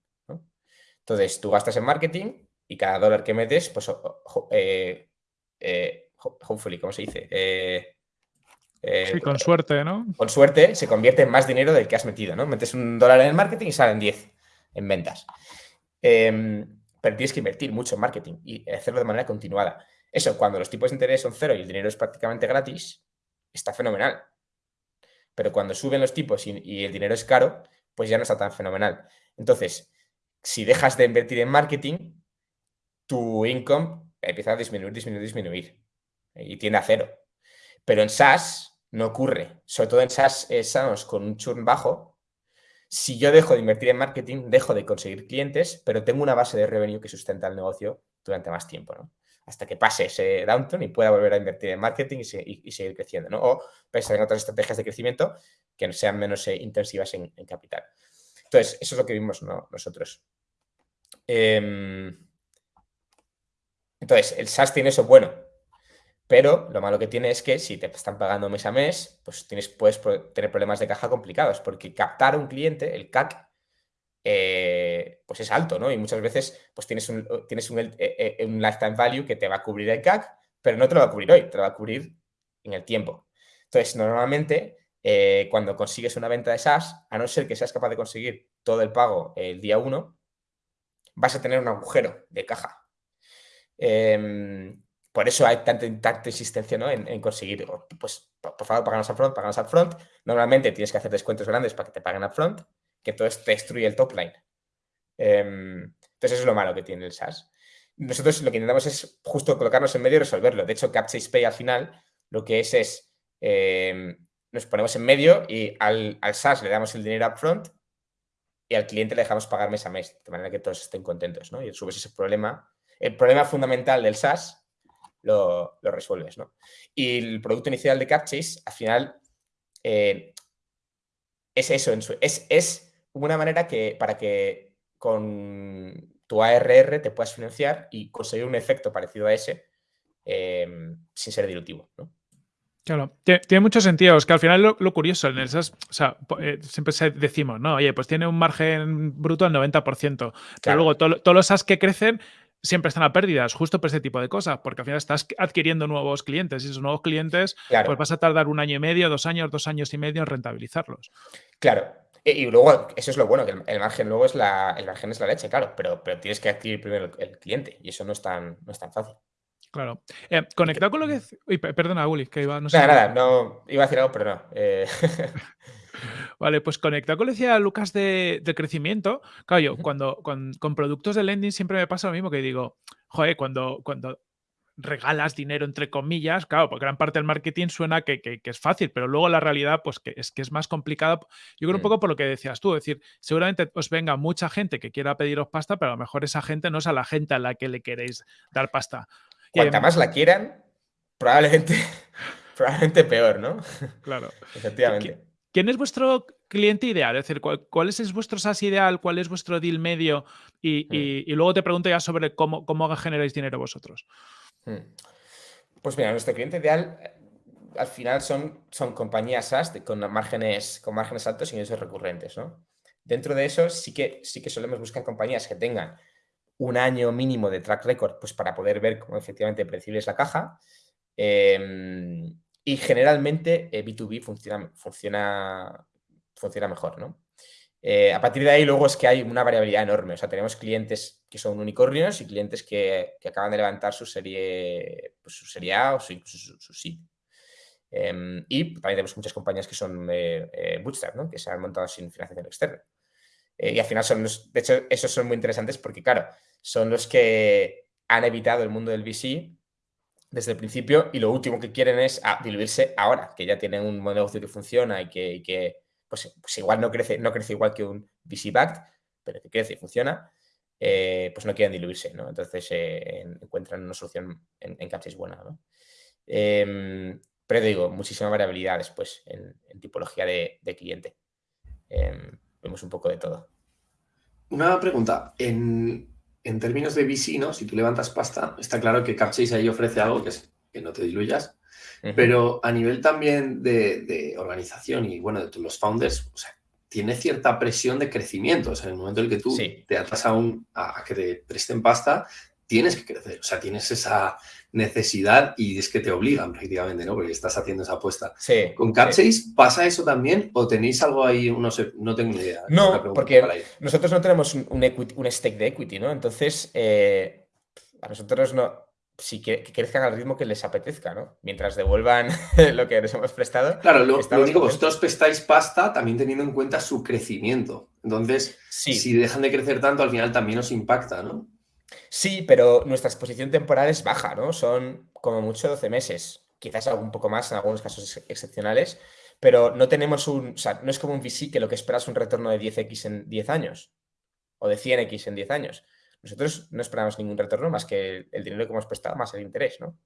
Entonces, tú gastas en marketing y cada dólar que metes, pues, eh, eh, hopefully, ¿cómo se dice? Eh, sí, con suerte, ¿no? Con suerte se convierte en más dinero del que has metido, ¿no? Metes un dólar en el marketing y salen 10 en ventas. Em, pero tienes que invertir mucho en marketing y hacerlo de manera continuada. Eso, cuando los tipos de interés son cero y el dinero es prácticamente gratis, está fenomenal. Pero cuando suben los tipos y, el dinero es caro, pues ya no está tan fenomenal. Entonces, si dejas de invertir en marketing, tu income empieza a disminuir, disminuir, disminuir y tiende a cero. Pero en SaaS no ocurre. Sobre todo en SaaS estamos con un churn bajo. Si yo dejo de invertir en marketing, dejo de conseguir clientes, pero tengo una base de revenue que sustenta el negocio durante más tiempo. hasta que pase ese downturn y pueda volver a invertir en marketing y, seguir creciendo. O pensar en otras estrategias de crecimiento que sean menos eh, intensivas en, capital. Entonces, eso es lo que vimos nosotros. Em, entonces, el SaaS tiene eso bueno, pero lo malo que tiene es que si te están pagando mes a mes, pues tienes, puedes tener problemas de caja complicados, porque captar un cliente, el CAC, eh, pues es alto, ¿no? Y muchas veces pues tienes, un, tienes un, eh, eh, un, lifetime value que te va a cubrir el CAC, pero no te lo va a cubrir hoy, te lo va a cubrir en el tiempo. Entonces, normalmente, cuando consigues una venta de SaaS, a no ser que seas capaz de conseguir todo el pago el día 1, vas a tener un agujero de caja. Em, por eso hay tanta, tanta insistencia en, conseguir, pues, por favor, paganos upfront, paganos upfront. Normalmente tienes que hacer descuentos grandes para que te paguen upfront que todo esto destruye el top line. Em, entonces, eso es lo malo que tiene el SaaS. Nosotros lo que intentamos es justo colocarnos en medio y resolverlo. De hecho, Capchase Pay al final lo que es es, em, nos ponemos en medio y al, al, SaaS le damos el dinero upfront y al cliente le dejamos pagar mes a mes, de manera que todos estén contentos, ¿no? Y subes ese problema. El problema fundamental del SaaS lo, resuelves, ¿no? Y el producto inicial de Capchase, al final, eh, es eso, es, es una manera que, para que con tu ARR te puedas financiar y conseguir un efecto parecido a ese em, sin ser dilutivo. ¿no? Claro, tiene mucho sentido. Es que al final lo, curioso en esas, o sea, eh, siempre decimos, no, oye, pues tiene un margen bruto del 90%, pero luego todos los SaaS que crecen siempre están a pérdidas, justo por ese tipo de cosas, porque al final estás adquiriendo nuevos clientes y esos nuevos clientes, pues vas a tardar un año y medio, dos años, dos años y medio en rentabilizarlos. Claro, y luego, eso es lo bueno, que el, margen luego es la, el margen es la leche, claro, pero, pero tienes que adquirir primero el, cliente y eso no es tan, no es tan fácil. Claro. Eh, conectado con lo que... Uy, perdona, Uli, que iba... No sé nada, nada, no, iba a decir algo, pero no. Eh. Vale, pues conectado con lo que decía Lucas de, crecimiento, claro, yo cuando, con, con, productos de lending siempre me pasa lo mismo que digo, joder, cuando, cuando regalas dinero entre comillas, claro, porque gran parte del marketing suena que, es fácil, pero luego la realidad pues que es que es más complicado. Yo creo un poco por lo que decías tú, es decir, seguramente os venga mucha gente que quiera pediros pasta, pero a lo mejor esa gente no es a la gente a la que le queréis dar pasta. Cuanta más la quieran, probablemente, probablemente peor, ¿no? Claro. Efectivamente. ¿Quién es vuestro cliente ideal? Es decir, ¿cuál, es vuestro SaaS ideal? ¿Cuál es vuestro deal medio? Y, mm. luego te pregunto ya sobre cómo, cómo generáis dinero vosotros. Hmm. Pues mira, nuestro cliente ideal eh, al final son, son compañías SaaS con, márgenes, con márgenes altos y ingresos recurrentes. ¿no? Dentro de eso sí que, sí que solemos buscar compañías que tengan un año mínimo de track record pues para poder ver cómo efectivamente predecible es la caja. Em, y generalmente B2B eh, funciona, funciona, funciona mejor. ¿no? Eh, a partir de ahí luego es que hay una variabilidad enorme. O sea, tenemos clientes que son unicornios y clientes que, acaban de levantar su serie, pues, su serie A o su, su, su, em, y también tenemos muchas compañías que son eh, eh, bootstrap, que se han montado sin financiación externa. y al final son los, de hecho, esos son muy interesantes porque, claro, son los que han evitado el mundo del VC desde el principio y lo último que quieren es ah, diluirse ahora, que ya tienen un negocio que funciona y que, y pues, pues, igual no crece, no crece igual que un VC backed, pero que crece y funciona, eh, pues no quieren diluirse, ¿no? Entonces eh, encuentran una solución en, en buena, ¿no? Em, pero digo, muchísima variabilidad después en, tipología de, cliente. Em, vemos un poco de todo. Una pregunta. Términos de VC, ¿no? Si tú levantas pasta, está claro que Capchase ahí ofrece algo que es que no te diluyas, pero a nivel también de, organización y bueno, de los founders, o sea, tiene cierta presión de crecimiento. O sea, en el momento en el que tú te atas a, un, a, que te presten pasta, tienes que crecer. O sea, tienes esa necesidad y es que te obligan prácticamente, ¿no? Porque estás haciendo esa apuesta. Sí, ¿Con Cap6 pasa eso también o tenéis algo ahí? No sé, no tengo ni idea. No, porque nosotros no tenemos un, un, stake de equity, ¿no? Entonces, eh, a nosotros no, si que, crezcan al ritmo que les apetezca, ¿no? Mientras devuelvan lo que les hemos prestado. Claro, lo, único, vosotros prestáis pasta también teniendo en cuenta su crecimiento. Entonces, si dejan de crecer tanto, al final también os impacta, ¿no? Sí, pero nuestra exposición temporal es baja, ¿no? Son como mucho 12 meses, quizás algo un poco más en algunos casos excepcionales, pero no tenemos un, o sea, no es como un VC que lo que esperas es un retorno de 10x en 10 años o de 100x en 10 años. Nosotros no esperamos ningún retorno más que el dinero que hemos prestado más el interés, ¿no?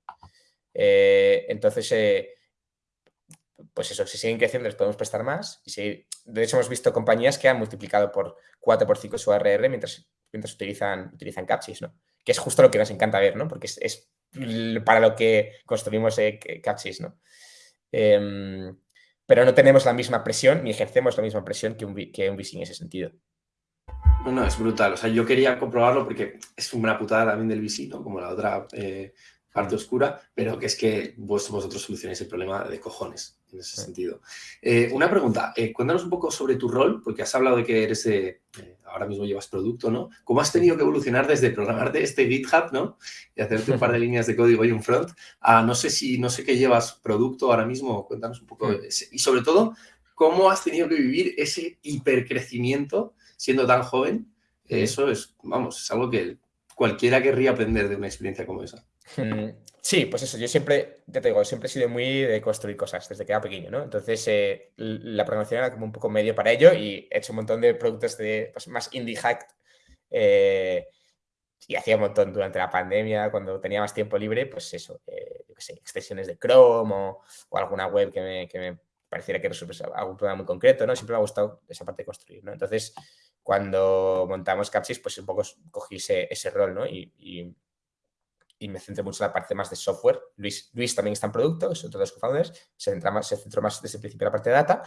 Eh, entonces, eh, pues eso, si siguen creciendo les podemos prestar más. Y si, de hecho, hemos visto compañías que han multiplicado por 4 por 5 su ARR mientras, mientras utilizan, utilizan Capsis, ¿no? Que es justo lo que nos encanta ver, ¿no? Porque es, para lo que construimos eh, Capsis, ¿no? Em, pero no tenemos la misma presión ni ejercemos la misma presión que un, que un VC en ese sentido. No, no, es brutal. O sea, yo quería comprobarlo porque es una putada también del VC, ¿no? Como la otra eh, parte oscura, pero que es que vos, vosotros solucionáis el problema de cojones en ese sentido. Eh, una pregunta, eh, cuéntanos un poco sobre tu rol, porque has hablado de que eres, ahora mismo llevas producto, ¿no? ¿Cómo has tenido que evolucionar desde programarte este GitHub, ¿no? Y hacerte un par de líneas de código y un front, a no sé si, no sé qué llevas producto ahora mismo, cuéntanos un poco, y sobre todo, ¿cómo has tenido que vivir ese hipercrecimiento siendo tan joven, eso es, vamos, es algo que cualquiera querría aprender de una experiencia como esa. Sí, pues eso, yo siempre, te digo, siempre he sido muy de construir cosas desde que era pequeño, ¿no? Entonces, eh, la programación era como un poco medio para ello y he hecho un montón de productos de, pues, más indie hack eh, y hacía un montón durante la pandemia, cuando tenía más tiempo libre, pues eso, eh, yo qué sé, extensiones de Chrome o, alguna web que me, que me pareciera que resuelve algún problema muy concreto, ¿no? Siempre me ha gustado esa parte de construir, ¿no? Entonces, cuando montamos Capsys, pues un poco cogí ese, rol, ¿no? Y, me centré mucho en la parte más de software. Luis, Luis también está en producto, es otro de los co-founders, se, centra más, se centró más desde el principio en la parte de data.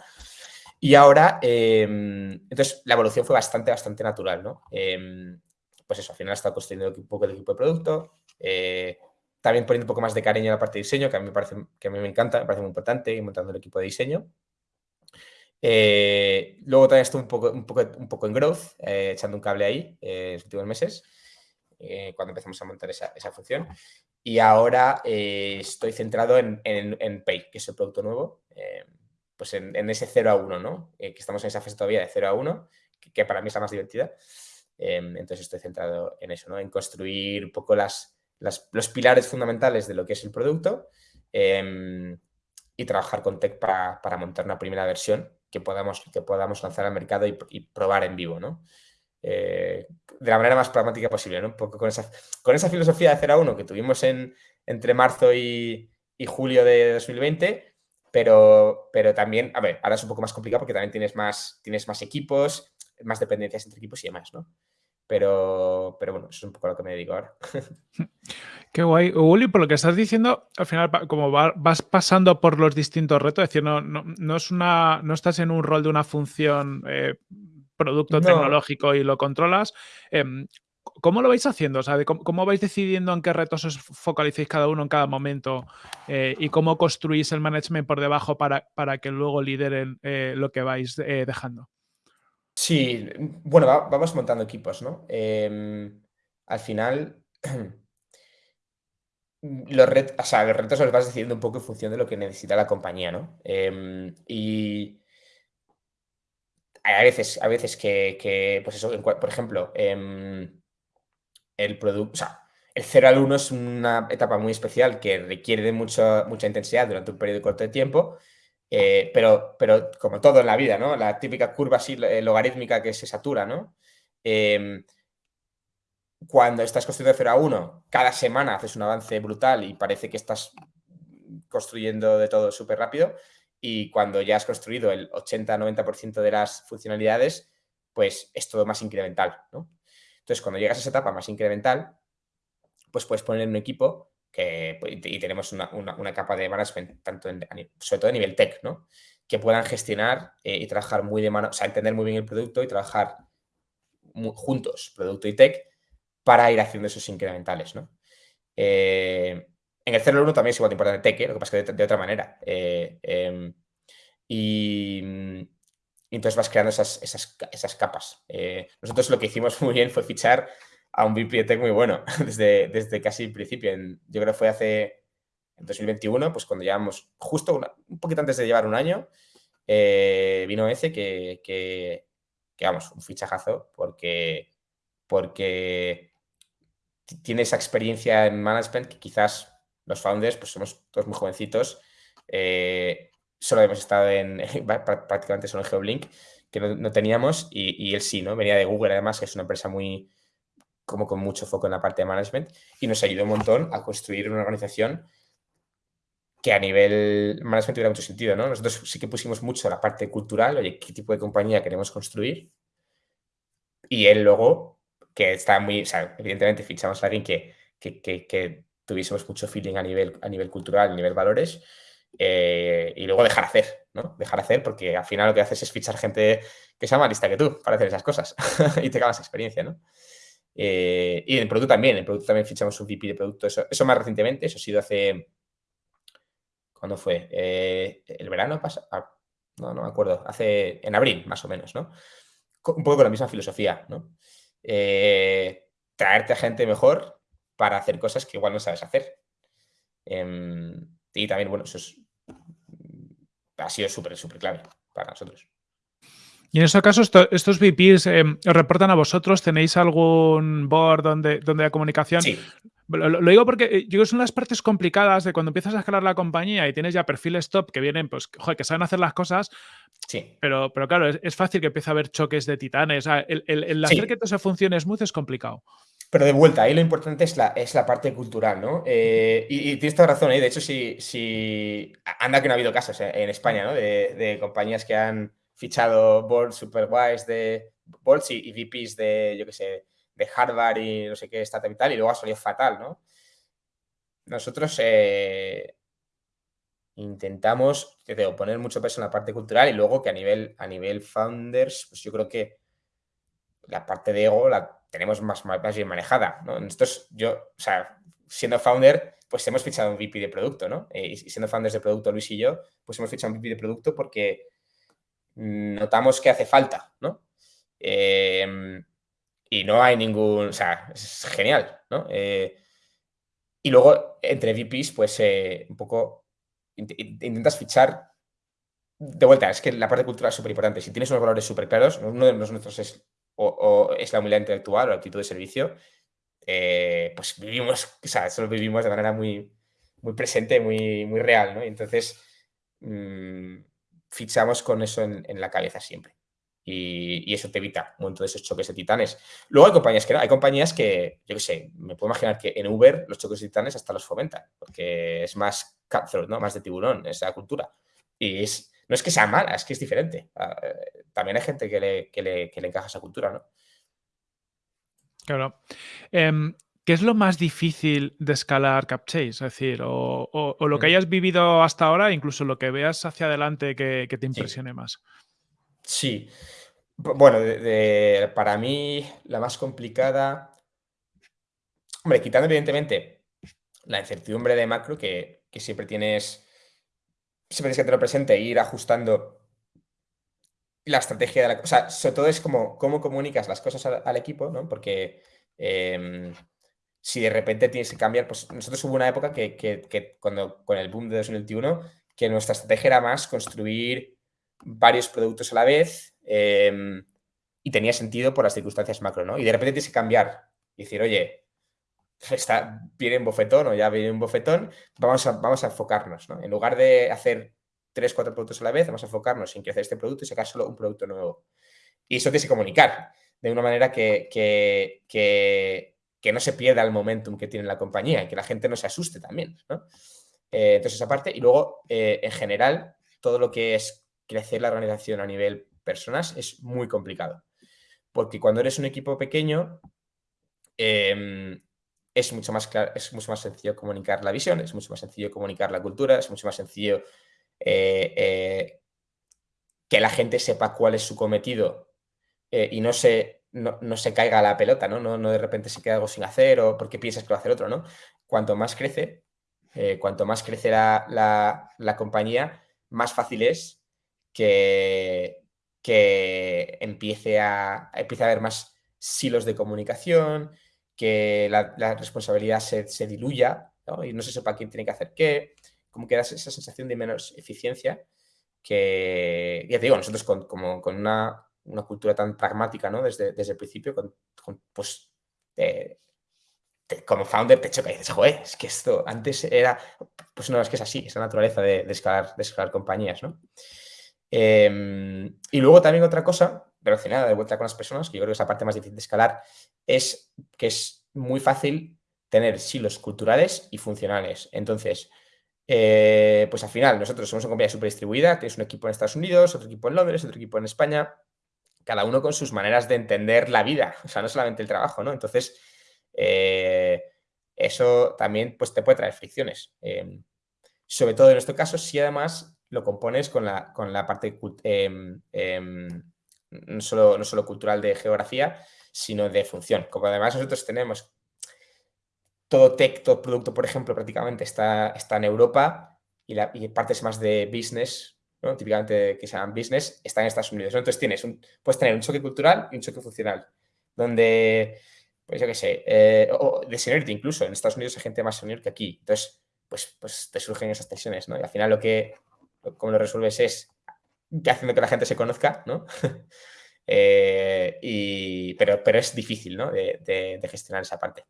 Y ahora, em, entonces, la evolución fue bastante, bastante natural, ¿no? Em, pues eso, al final he estado construyendo un poco el equipo de producto, eh, también poniendo un poco más de cariño a la parte de diseño, que a mí me parece, que a mí me encanta, me parece muy importante, y montando el equipo de diseño. Eh, luego también estuve un poco, un poco, un poco en growth, eh, echando un cable ahí en los últimos meses, cuando empezamos a montar esa, esa función. Y ahora estoy centrado en, en, Pay, que es el producto nuevo, pues en, en, ese 0 a 1, ¿no? que estamos en esa fase todavía de 0 a 1, que, para mí es la más divertida. entonces estoy centrado en eso, ¿no? En construir un poco las, las, los pilares fundamentales de lo que es el producto y trabajar con tech para, para montar una primera versión que podamos, que podamos lanzar al mercado y, probar en vivo, ¿no? Eh, de la manera más pragmática posible, ¿no? Un con esa, con esa filosofía de 0 a 1 que tuvimos en, entre marzo y, julio de 2020, pero, pero también, a ver, ahora es un poco más complicado porque también tienes más, tienes más equipos, más dependencias entre equipos y demás, ¿no? Pero, pero bueno, eso es un poco lo que me dedico ahora. Qué guay. Uli, por lo que estás diciendo, al final, como vas pasando por los distintos retos, es decir, no, no, es una, no estás en un rol de una función eh, producto tecnológico y lo controlas. Em, ¿Cómo lo vais haciendo? O sea, cómo, vais decidiendo en qué retos os focalicéis cada uno en cada momento eh, y cómo construís el management por debajo para, para que luego lideren eh, lo que vais dejando? Sí, bueno, vamos montando equipos, ¿no? Em, al final, los, retos, los retos los vas decidiendo un poco en función de lo que necesita la compañía, ¿no? Em, y hay veces, a veces que, pues eso, por ejemplo, em, el producto, el 0 al 1 es una etapa muy especial que requiere de mucha intensidad durante un periodo corto de tiempo, eh, pero, pero como todo en la vida, ¿no? La típica curva así, eh, logarítmica que se satura, ¿no? Em, cuando estás construyendo de 0 a 1, cada semana haces un avance brutal y parece que estás construyendo de todo súper rápido. Y cuando ya has construido el 80-90% de las funcionalidades, pues es todo más incremental, ¿no? Entonces, cuando llegas a esa etapa más incremental, pues puedes poner un equipo que, pues, y tenemos una, capa de management, tanto sobre todo a nivel tech, ¿no? Que puedan gestionar eh, y trabajar muy de mano, o sea, entender muy bien el producto y trabajar juntos, producto y tech, para ir haciendo esos incrementales, ¿no? Eh, en el 0 1 también es igual de importante tech, ¿eh? lo que pasa es que de, otra manera. Em, y, entonces vas creando esas, esas, capas. nosotros lo que hicimos muy bien fue fichar a un Tech muy bueno desde, desde casi el principio. Yo creo que fue hace en 2021, pues cuando llevamos justo un poquito antes de llevar un año, eh, vino ese que, que, vamos, un fichajazo porque, porque tiene esa experiencia en management que quizás los founders, pues somos todos muy jovencitos, eh, solo hemos estado en, prácticamente solo en GeoBlink, que no, teníamos, y, y, él sí, ¿no? Venía de Google además, que es una empresa muy, como con mucho foco en la parte de management y nos ayudó un montón a construir una organización que a nivel management tuviera mucho sentido, ¿no? Nosotros sí que pusimos mucho la parte cultural, oye, qué tipo de compañía queremos construir. Y él luego, que está muy, o sea, evidentemente fichamos a alguien que, que, que, tuviésemos mucho feeling a nivel, a nivel cultural, a nivel valores, eh, y luego dejar hacer, ¿no? Dejar hacer porque al final lo que haces es fichar gente que sea más lista que tú para hacer esas cosas y te más experiencia, ¿no? Eh, y en el producto también, en el producto también fichamos un VP de producto, eso, más recientemente, eso ha sido hace... ¿Cuándo fue? Eh, ¿El verano pasado? Ah, no, no me acuerdo, hace en abril más o menos, ¿no? Un poco con la misma filosofía, ¿no? Traerte a gente mejor para hacer cosas que igual no sabes hacer. Em, y también, bueno, eso ha sido súper, súper clave para nosotros. Y en ese caso, estos VPs em, os reportan a vosotros, ¿tenéis algún board donde, donde hay comunicación? Sí. Lo, digo porque eh, yo creo que son las partes complicadas de cuando empiezas a escalar la compañía y tienes ya perfiles top que vienen, pues, joder, que saben hacer las cosas. Sí. Pero, pero claro, es, fácil que empiece a haber choques de titanes. el, hacer que todo eso funcione smooth es complicado. Pero de vuelta, ahí lo importante es la, es la parte cultural, ¿no? Eh, y, tienes toda razón, ¿eh? de hecho, si, si anda que no ha habido casos en España, ¿no? de compañías que han fichado boards super guays de boards y, VPs de, yo qué sé, de Harvard y no sé qué, startup y y luego ha salido fatal, ¿no? Nosotros eh, intentamos, poner mucho peso en la parte cultural y luego que a nivel, a nivel founders, pues yo creo que la parte de ego la tenemos más, más bien manejada, ¿no? Nosotros, yo, o sea, siendo founder, pues hemos fichado un VP de producto, ¿no? Eh, y siendo founders de producto, Luis y yo, pues hemos fichado un VP de producto porque notamos que hace falta, ¿no? Em, y no hay ningún, o sea, es genial, ¿no? Eh, y luego, entre VPs, pues eh, un poco intentas fichar de vuelta, es que la parte cultural es súper importante. Si tienes unos valores súper claros, uno de nuestros es, o, es la humildad intelectual o la actitud de servicio, eh, pues vivimos, o sea, eso lo vivimos de manera muy, muy presente, muy, muy real, ¿no? entonces, mm, fichamos con eso en, la cabeza siempre. Y, eso te evita un montón de esos choques de titanes. Luego hay compañías que no, hay compañías que, yo qué sé, me puedo imaginar que en Uber los choques de titanes hasta los fomentan, porque es más cutthroat, ¿no? Más de tiburón, esa cultura. Y es, no es que sea mala, es que es diferente. Ah, eh, también hay gente que le, que le, que le encaja esa cultura, ¿no? Claro. Em, ¿Qué es lo más difícil de escalar CapChase? Es decir, o, lo que mm. hayas vivido hasta ahora, incluso lo que veas hacia adelante que, te impresione más. Sí. Bueno, para mí la más complicada, hombre, quitando evidentemente la incertidumbre de macro que, siempre tienes, siempre tienes que tener presente e ir ajustando la estrategia de la... O sobre todo es como cómo comunicas las cosas al, equipo, ¿no? Porque em, si de repente tienes que cambiar, pues nosotros hubo una época que, cuando con el boom de 2021, que nuestra estrategia era más construir varios productos a la vez em, y tenía sentido por las circunstancias macro, ¿no? Y de repente tienes que cambiar y decir, oye, está, viene un bofetón o ya viene un bofetón, vamos a, vamos a enfocarnos, ¿no? En lugar de hacer tres, cuatro productos a la vez, vamos a enfocarnos en crecer este producto y sacar solo un producto nuevo. Y eso tienes que comunicar de una manera que, que, no se pierda el momentum que tiene la compañía y que la gente no se asuste también, ¿no? Eh, entonces, esa parte. Y luego, eh, en general, todo lo que es crecer la organización a nivel personas es muy complicado. Porque cuando eres un equipo pequeño, em, es, mucho más es mucho más sencillo comunicar la visión, es mucho más sencillo comunicar la cultura, es mucho más sencillo eh, eh, que la gente sepa cuál es su cometido eh, y no se, no, se caiga la pelota, ¿no? ¿no? de repente se queda algo sin hacer o porque piensas que va a hacer otro, ¿no? Cuanto más crece, cuanto más crece la, compañía, más fácil es que, que empiece, a, empiece a haber más silos de comunicación, que la, responsabilidad se, se diluya y no se sepa quién tiene que hacer qué, como que da esa sensación de menos eficiencia que, ya te digo, nosotros con, como, con una, cultura tan pragmática, ¿no? Desde, desde el principio, con, pues, como founder te choca y dices, joder, es que esto antes era, pues no, es que es así, es la naturaleza de, escalar, de escalar compañías, ¿no? Em, y luego también otra cosa relacionada de vuelta con las personas, que yo creo que es la parte más difícil de escalar, es que es muy fácil tener silos culturales y funcionales. Entonces, eh, pues al final, nosotros somos una compañía súper distribuida, es un equipo en Estados Unidos, otro equipo en Londres, otro equipo en España, cada uno con sus maneras de entender la vida, o sea, no solamente el trabajo, ¿no? Entonces, eh, eso también pues, te puede traer fricciones. Em, sobre todo en nuestro caso, si además lo compones con la, con la parte em, em, no, solo, no solo cultural de geografía, sino de función. Como además nosotros tenemos todo tech, producto, por ejemplo, prácticamente está, está en Europa y, la, partes más de business, ¿no? típicamente que se llaman business, están en Estados Unidos. Entonces tienes un, puedes tener un choque cultural y un choque funcional, donde, pues yo qué sé, eh, o de seniority incluso, en Estados Unidos hay gente más senior que aquí. Entonces, pues, pues te surgen esas tensiones, ¿no? Y al final lo que, como lo resuelves es haciendo que la gente se conozca, ¿no? Eh, y, pero, pero es difícil, ¿no? de gestionar esa parte.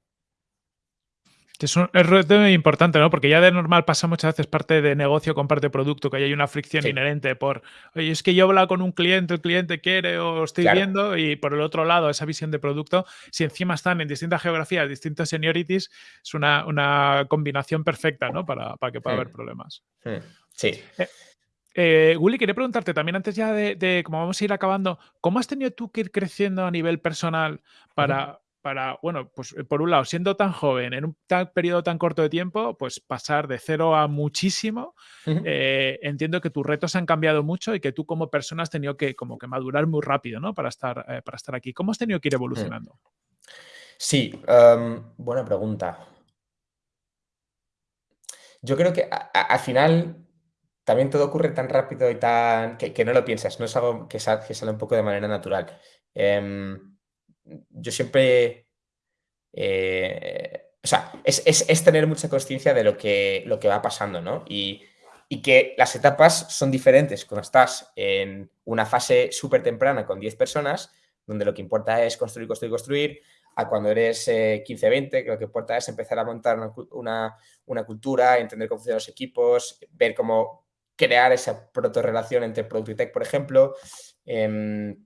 Es un reto importante, ¿no? Porque ya de normal pasa muchas veces parte de negocio con parte de producto, que hay una fricción inherente por, oye, es que yo hablo con un cliente, el cliente quiere o estoy viendo, y por el otro lado, esa visión de producto, si encima están en distintas geografías, distintos seniorities, es una, combinación perfecta, ¿no? Para, que pueda haber hmm. problemas. Hmm. Sí. Eh, eh, Willy, quería preguntarte también antes ya de, de, como vamos a ir acabando, ¿cómo has tenido tú que ir creciendo a nivel personal para, para, bueno, pues eh, por un lado, siendo tan joven, en un periodo tan corto de tiempo, pues pasar de cero a muchísimo, eh, entiendo que tus retos han cambiado mucho y que tú como persona has tenido que como que madurar muy rápido, ¿no? Para estar, eh, para estar aquí. ¿Cómo has tenido que ir evolucionando? Sí, buena pregunta. Yo creo que al final también todo ocurre tan rápido y tan que, no lo piensas, no es algo que sale, que sale un poco de manera natural. Em, yo siempre... Eh, o sea, es, tener mucha conciencia de lo que, lo que va pasando, ¿no? Y, que las etapas son diferentes cuando estás en una fase súper temprana con 10 personas, donde lo que importa es construir, construir, construir, a cuando eres 15, eh, 20, que lo que importa es empezar a montar una, cultura, entender cómo funcionan los equipos, ver cómo crear esa proto-relación entre producto y tech, por ejemplo. Em,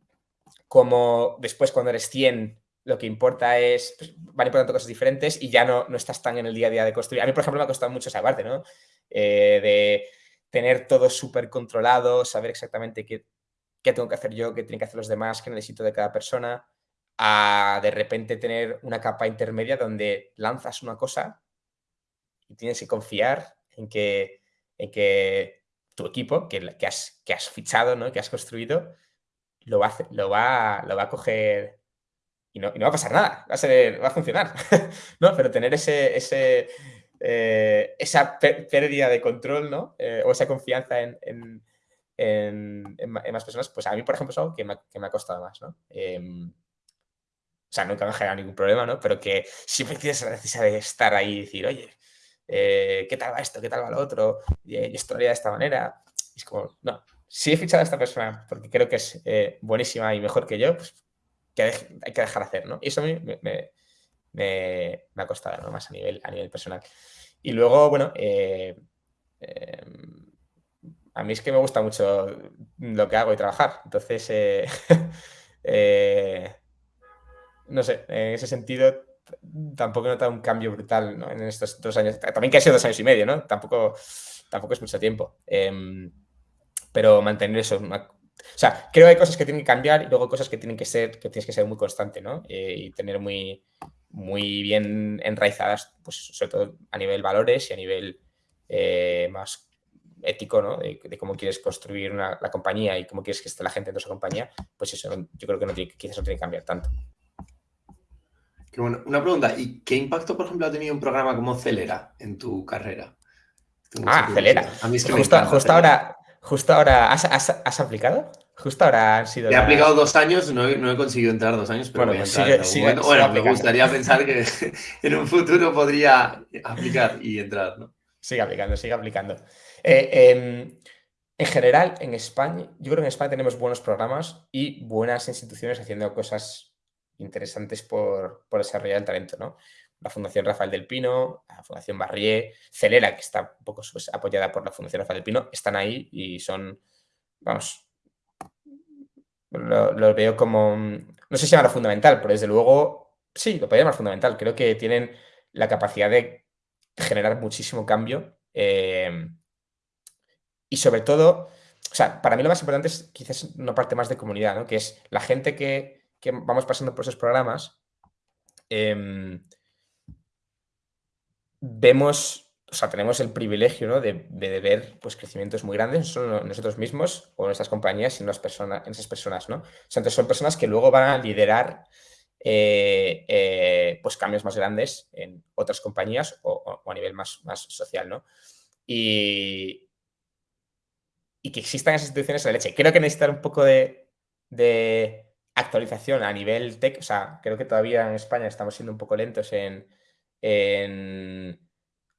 como después cuando eres 100 lo que importa es, pues, van importando cosas diferentes y ya no, no estás tan en el día a día de construir. A mí, por ejemplo, me ha costado mucho esa parte, ¿no? Eh, de tener todo súper controlado, saber exactamente qué, qué, tengo que hacer yo, qué tienen que hacer los demás, qué necesito de cada persona, a de repente tener una capa intermedia donde lanzas una cosa y tienes que confiar en que, en que tu equipo, que, que, has, que has fichado, ¿no? que has construido, lo va lo va, lo va a coger y no, y no, va a pasar nada, va a, ser, va a funcionar, ¿no? Pero tener ese, ese, eh, esa pérdida de control, ¿no? Eh, o esa confianza en, en, más personas, pues a mí, por ejemplo, es algo que me, ha costado más, ¿no? Em, o sea, nunca me ha generado ningún problema, ¿no? Pero que siempre tienes la necesidad de estar ahí y decir, oye, eh, ¿qué tal va esto? ¿Qué tal va lo otro? Y, esto lo haría de esta manera. Y es como, no, si he fichado a esta persona porque creo que es eh, buenísima y mejor que yo, pues hay que dejar hacer, ¿no? Y eso a mí me, me, ha costado, ¿no? Más a nivel, a nivel personal. Y luego, bueno, eh, a mí es que me gusta mucho lo que hago y trabajar. Entonces, no sé, en ese sentido tampoco he notado un cambio brutal ¿no? en estos dos años. También que ha sido dos años y medio, ¿no? Tampoco, tampoco es mucho tiempo. Em, pero mantener eso. O sea, creo que hay cosas que tienen que cambiar y luego cosas que tienen que ser, que tienes que ser muy constante, ¿no? Eh, y tener muy, muy bien enraizadas, pues sobre todo a nivel valores y a nivel eh, más ético, ¿no? De, cómo quieres construir la compañía y cómo quieres que esté la gente en esa compañía, pues eso yo creo que no tiene, quizás no tiene que cambiar tanto una pregunta, ¿y qué impacto, por ejemplo, ha tenido un programa como Celera en tu carrera? Ah, Celera. A mí es que justo, justo ahora, justo ahora, ¿has, aplicado? Justo ahora han sido. He aplicado dos años, no he, conseguido entrar dos años, pero bueno, bueno, me gustaría pensar que en un futuro podría aplicar y entrar, ¿no? Sigue aplicando, sigue aplicando. Eh, em, en general, en España, yo creo que en España tenemos buenos programas y buenas instituciones haciendo cosas interesantes por, desarrollar el talento, ¿no? La Fundación Rafael del Pino, la Fundación Barrié, Celera, que está un poco pues, apoyada por la Fundación Rafael del Pino, están ahí y son, vamos, lo, veo como, no sé si llama fundamental, pero desde luego, sí, lo podría llamar fundamental. Creo que tienen la capacidad de generar muchísimo cambio eh, y sobre todo, o sea, para mí lo más importante es quizás una parte más de comunidad, ¿no? Que es la gente que que vamos pasando por esos programas, em, vemos, o sea, tenemos el privilegio de, ver pues, crecimientos muy grandes, no solo nosotros mismos o nuestras compañías, sino las personas, en esas personas, ¿no? O sea, entonces son personas que luego van a liderar eh, eh, pues cambios más grandes en otras compañías o, a nivel más, más social, ¿no? Y, y que existan esas instituciones de leche. Creo que necesitan un poco de actualización a nivel tech, o sea, creo que todavía en España estamos siendo un poco lentos en,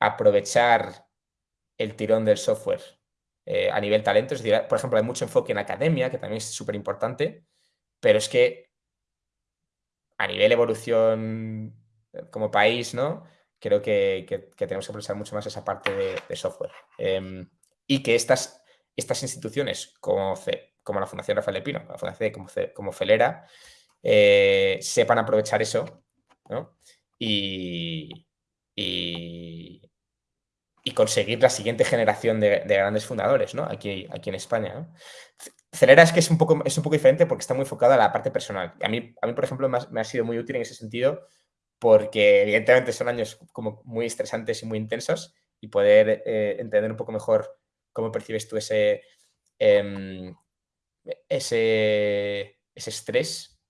aprovechar el tirón del software eh, a nivel talento. Por ejemplo, hay mucho enfoque en academia, que también es súper importante, pero es que a nivel evolución como país, ¿no? Creo que, tenemos que aprovechar mucho más esa parte de, software. Em, y que estas, estas instituciones como como la Fundación Rafael de Pino, la Fundación como, como Felera, eh, sepan aprovechar eso y, y, conseguir la siguiente generación de, grandes fundadores ¿no? aquí, aquí en España. Celera es que es un, poco, es un poco diferente porque está muy enfocada a la parte personal. A mí, a mí por ejemplo, me ha, sido muy útil en ese sentido porque evidentemente son años como muy estresantes y muy intensos y poder eh, entender un poco mejor cómo percibes tú ese, em, ese, ese estrés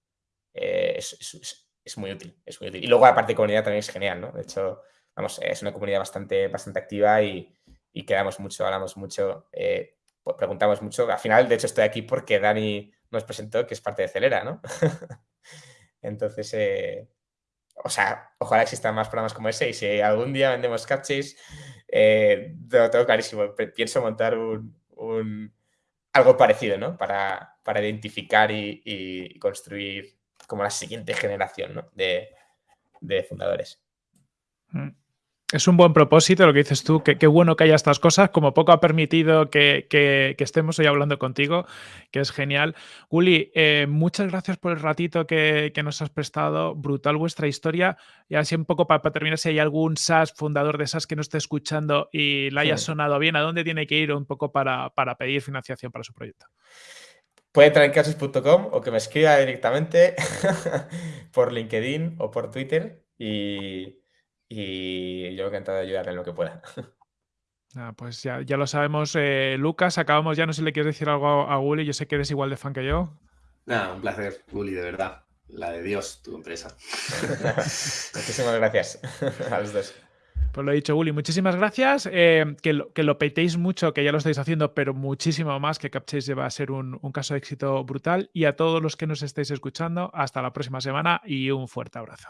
eh, es, muy útil, es muy útil. Y luego la parte de comunidad también es genial, ¿no? De hecho, vamos, es una comunidad bastante, bastante activa y, quedamos mucho, hablamos mucho, eh, preguntamos mucho. Al final, de hecho, estoy aquí porque Dani nos presentó que es parte de Celera, ¿no? Entonces, eh, o sea, ojalá existan más programas como ese y si algún día vendemos captchase, lo tengo clarísimo. Pienso montar un algo parecido, ¿no? Para, identificar y, construir como la siguiente generación de, fundadores. Mm. Es un buen propósito lo que dices tú, que qué bueno que haya estas cosas, como poco ha permitido que, estemos hoy hablando contigo, que es genial. Uli, eh, muchas gracias por el ratito que, nos has prestado, brutal vuestra historia. Y así un poco para, terminar, si hay algún SaaS, fundador de SaaS que no esté escuchando y le haya sonado bien, ¿a dónde tiene que ir un poco para, pedir financiación para su proyecto? Puede entrar en casos.com o que me escriba directamente por LinkedIn o por Twitter y y yo encantado de ayudarle en lo que pueda. Ah, pues ya, ya, lo sabemos. Eh, Lucas, acabamos ya. No sé si le quieres decir algo a, Gulli. Yo sé que eres igual de fan que yo. Nada, un placer, Gulli, de verdad. La de Dios, tu empresa. Muchísimas gracias a los dos. Pues lo he dicho, Gulli, muchísimas gracias. Eh, que, lo, que, lo, petéis mucho, que ya lo estáis haciendo, pero muchísimo más, que Capchase va a ser un, un caso de éxito brutal. Y a todos los que nos estáis escuchando, hasta la próxima semana y un fuerte abrazo.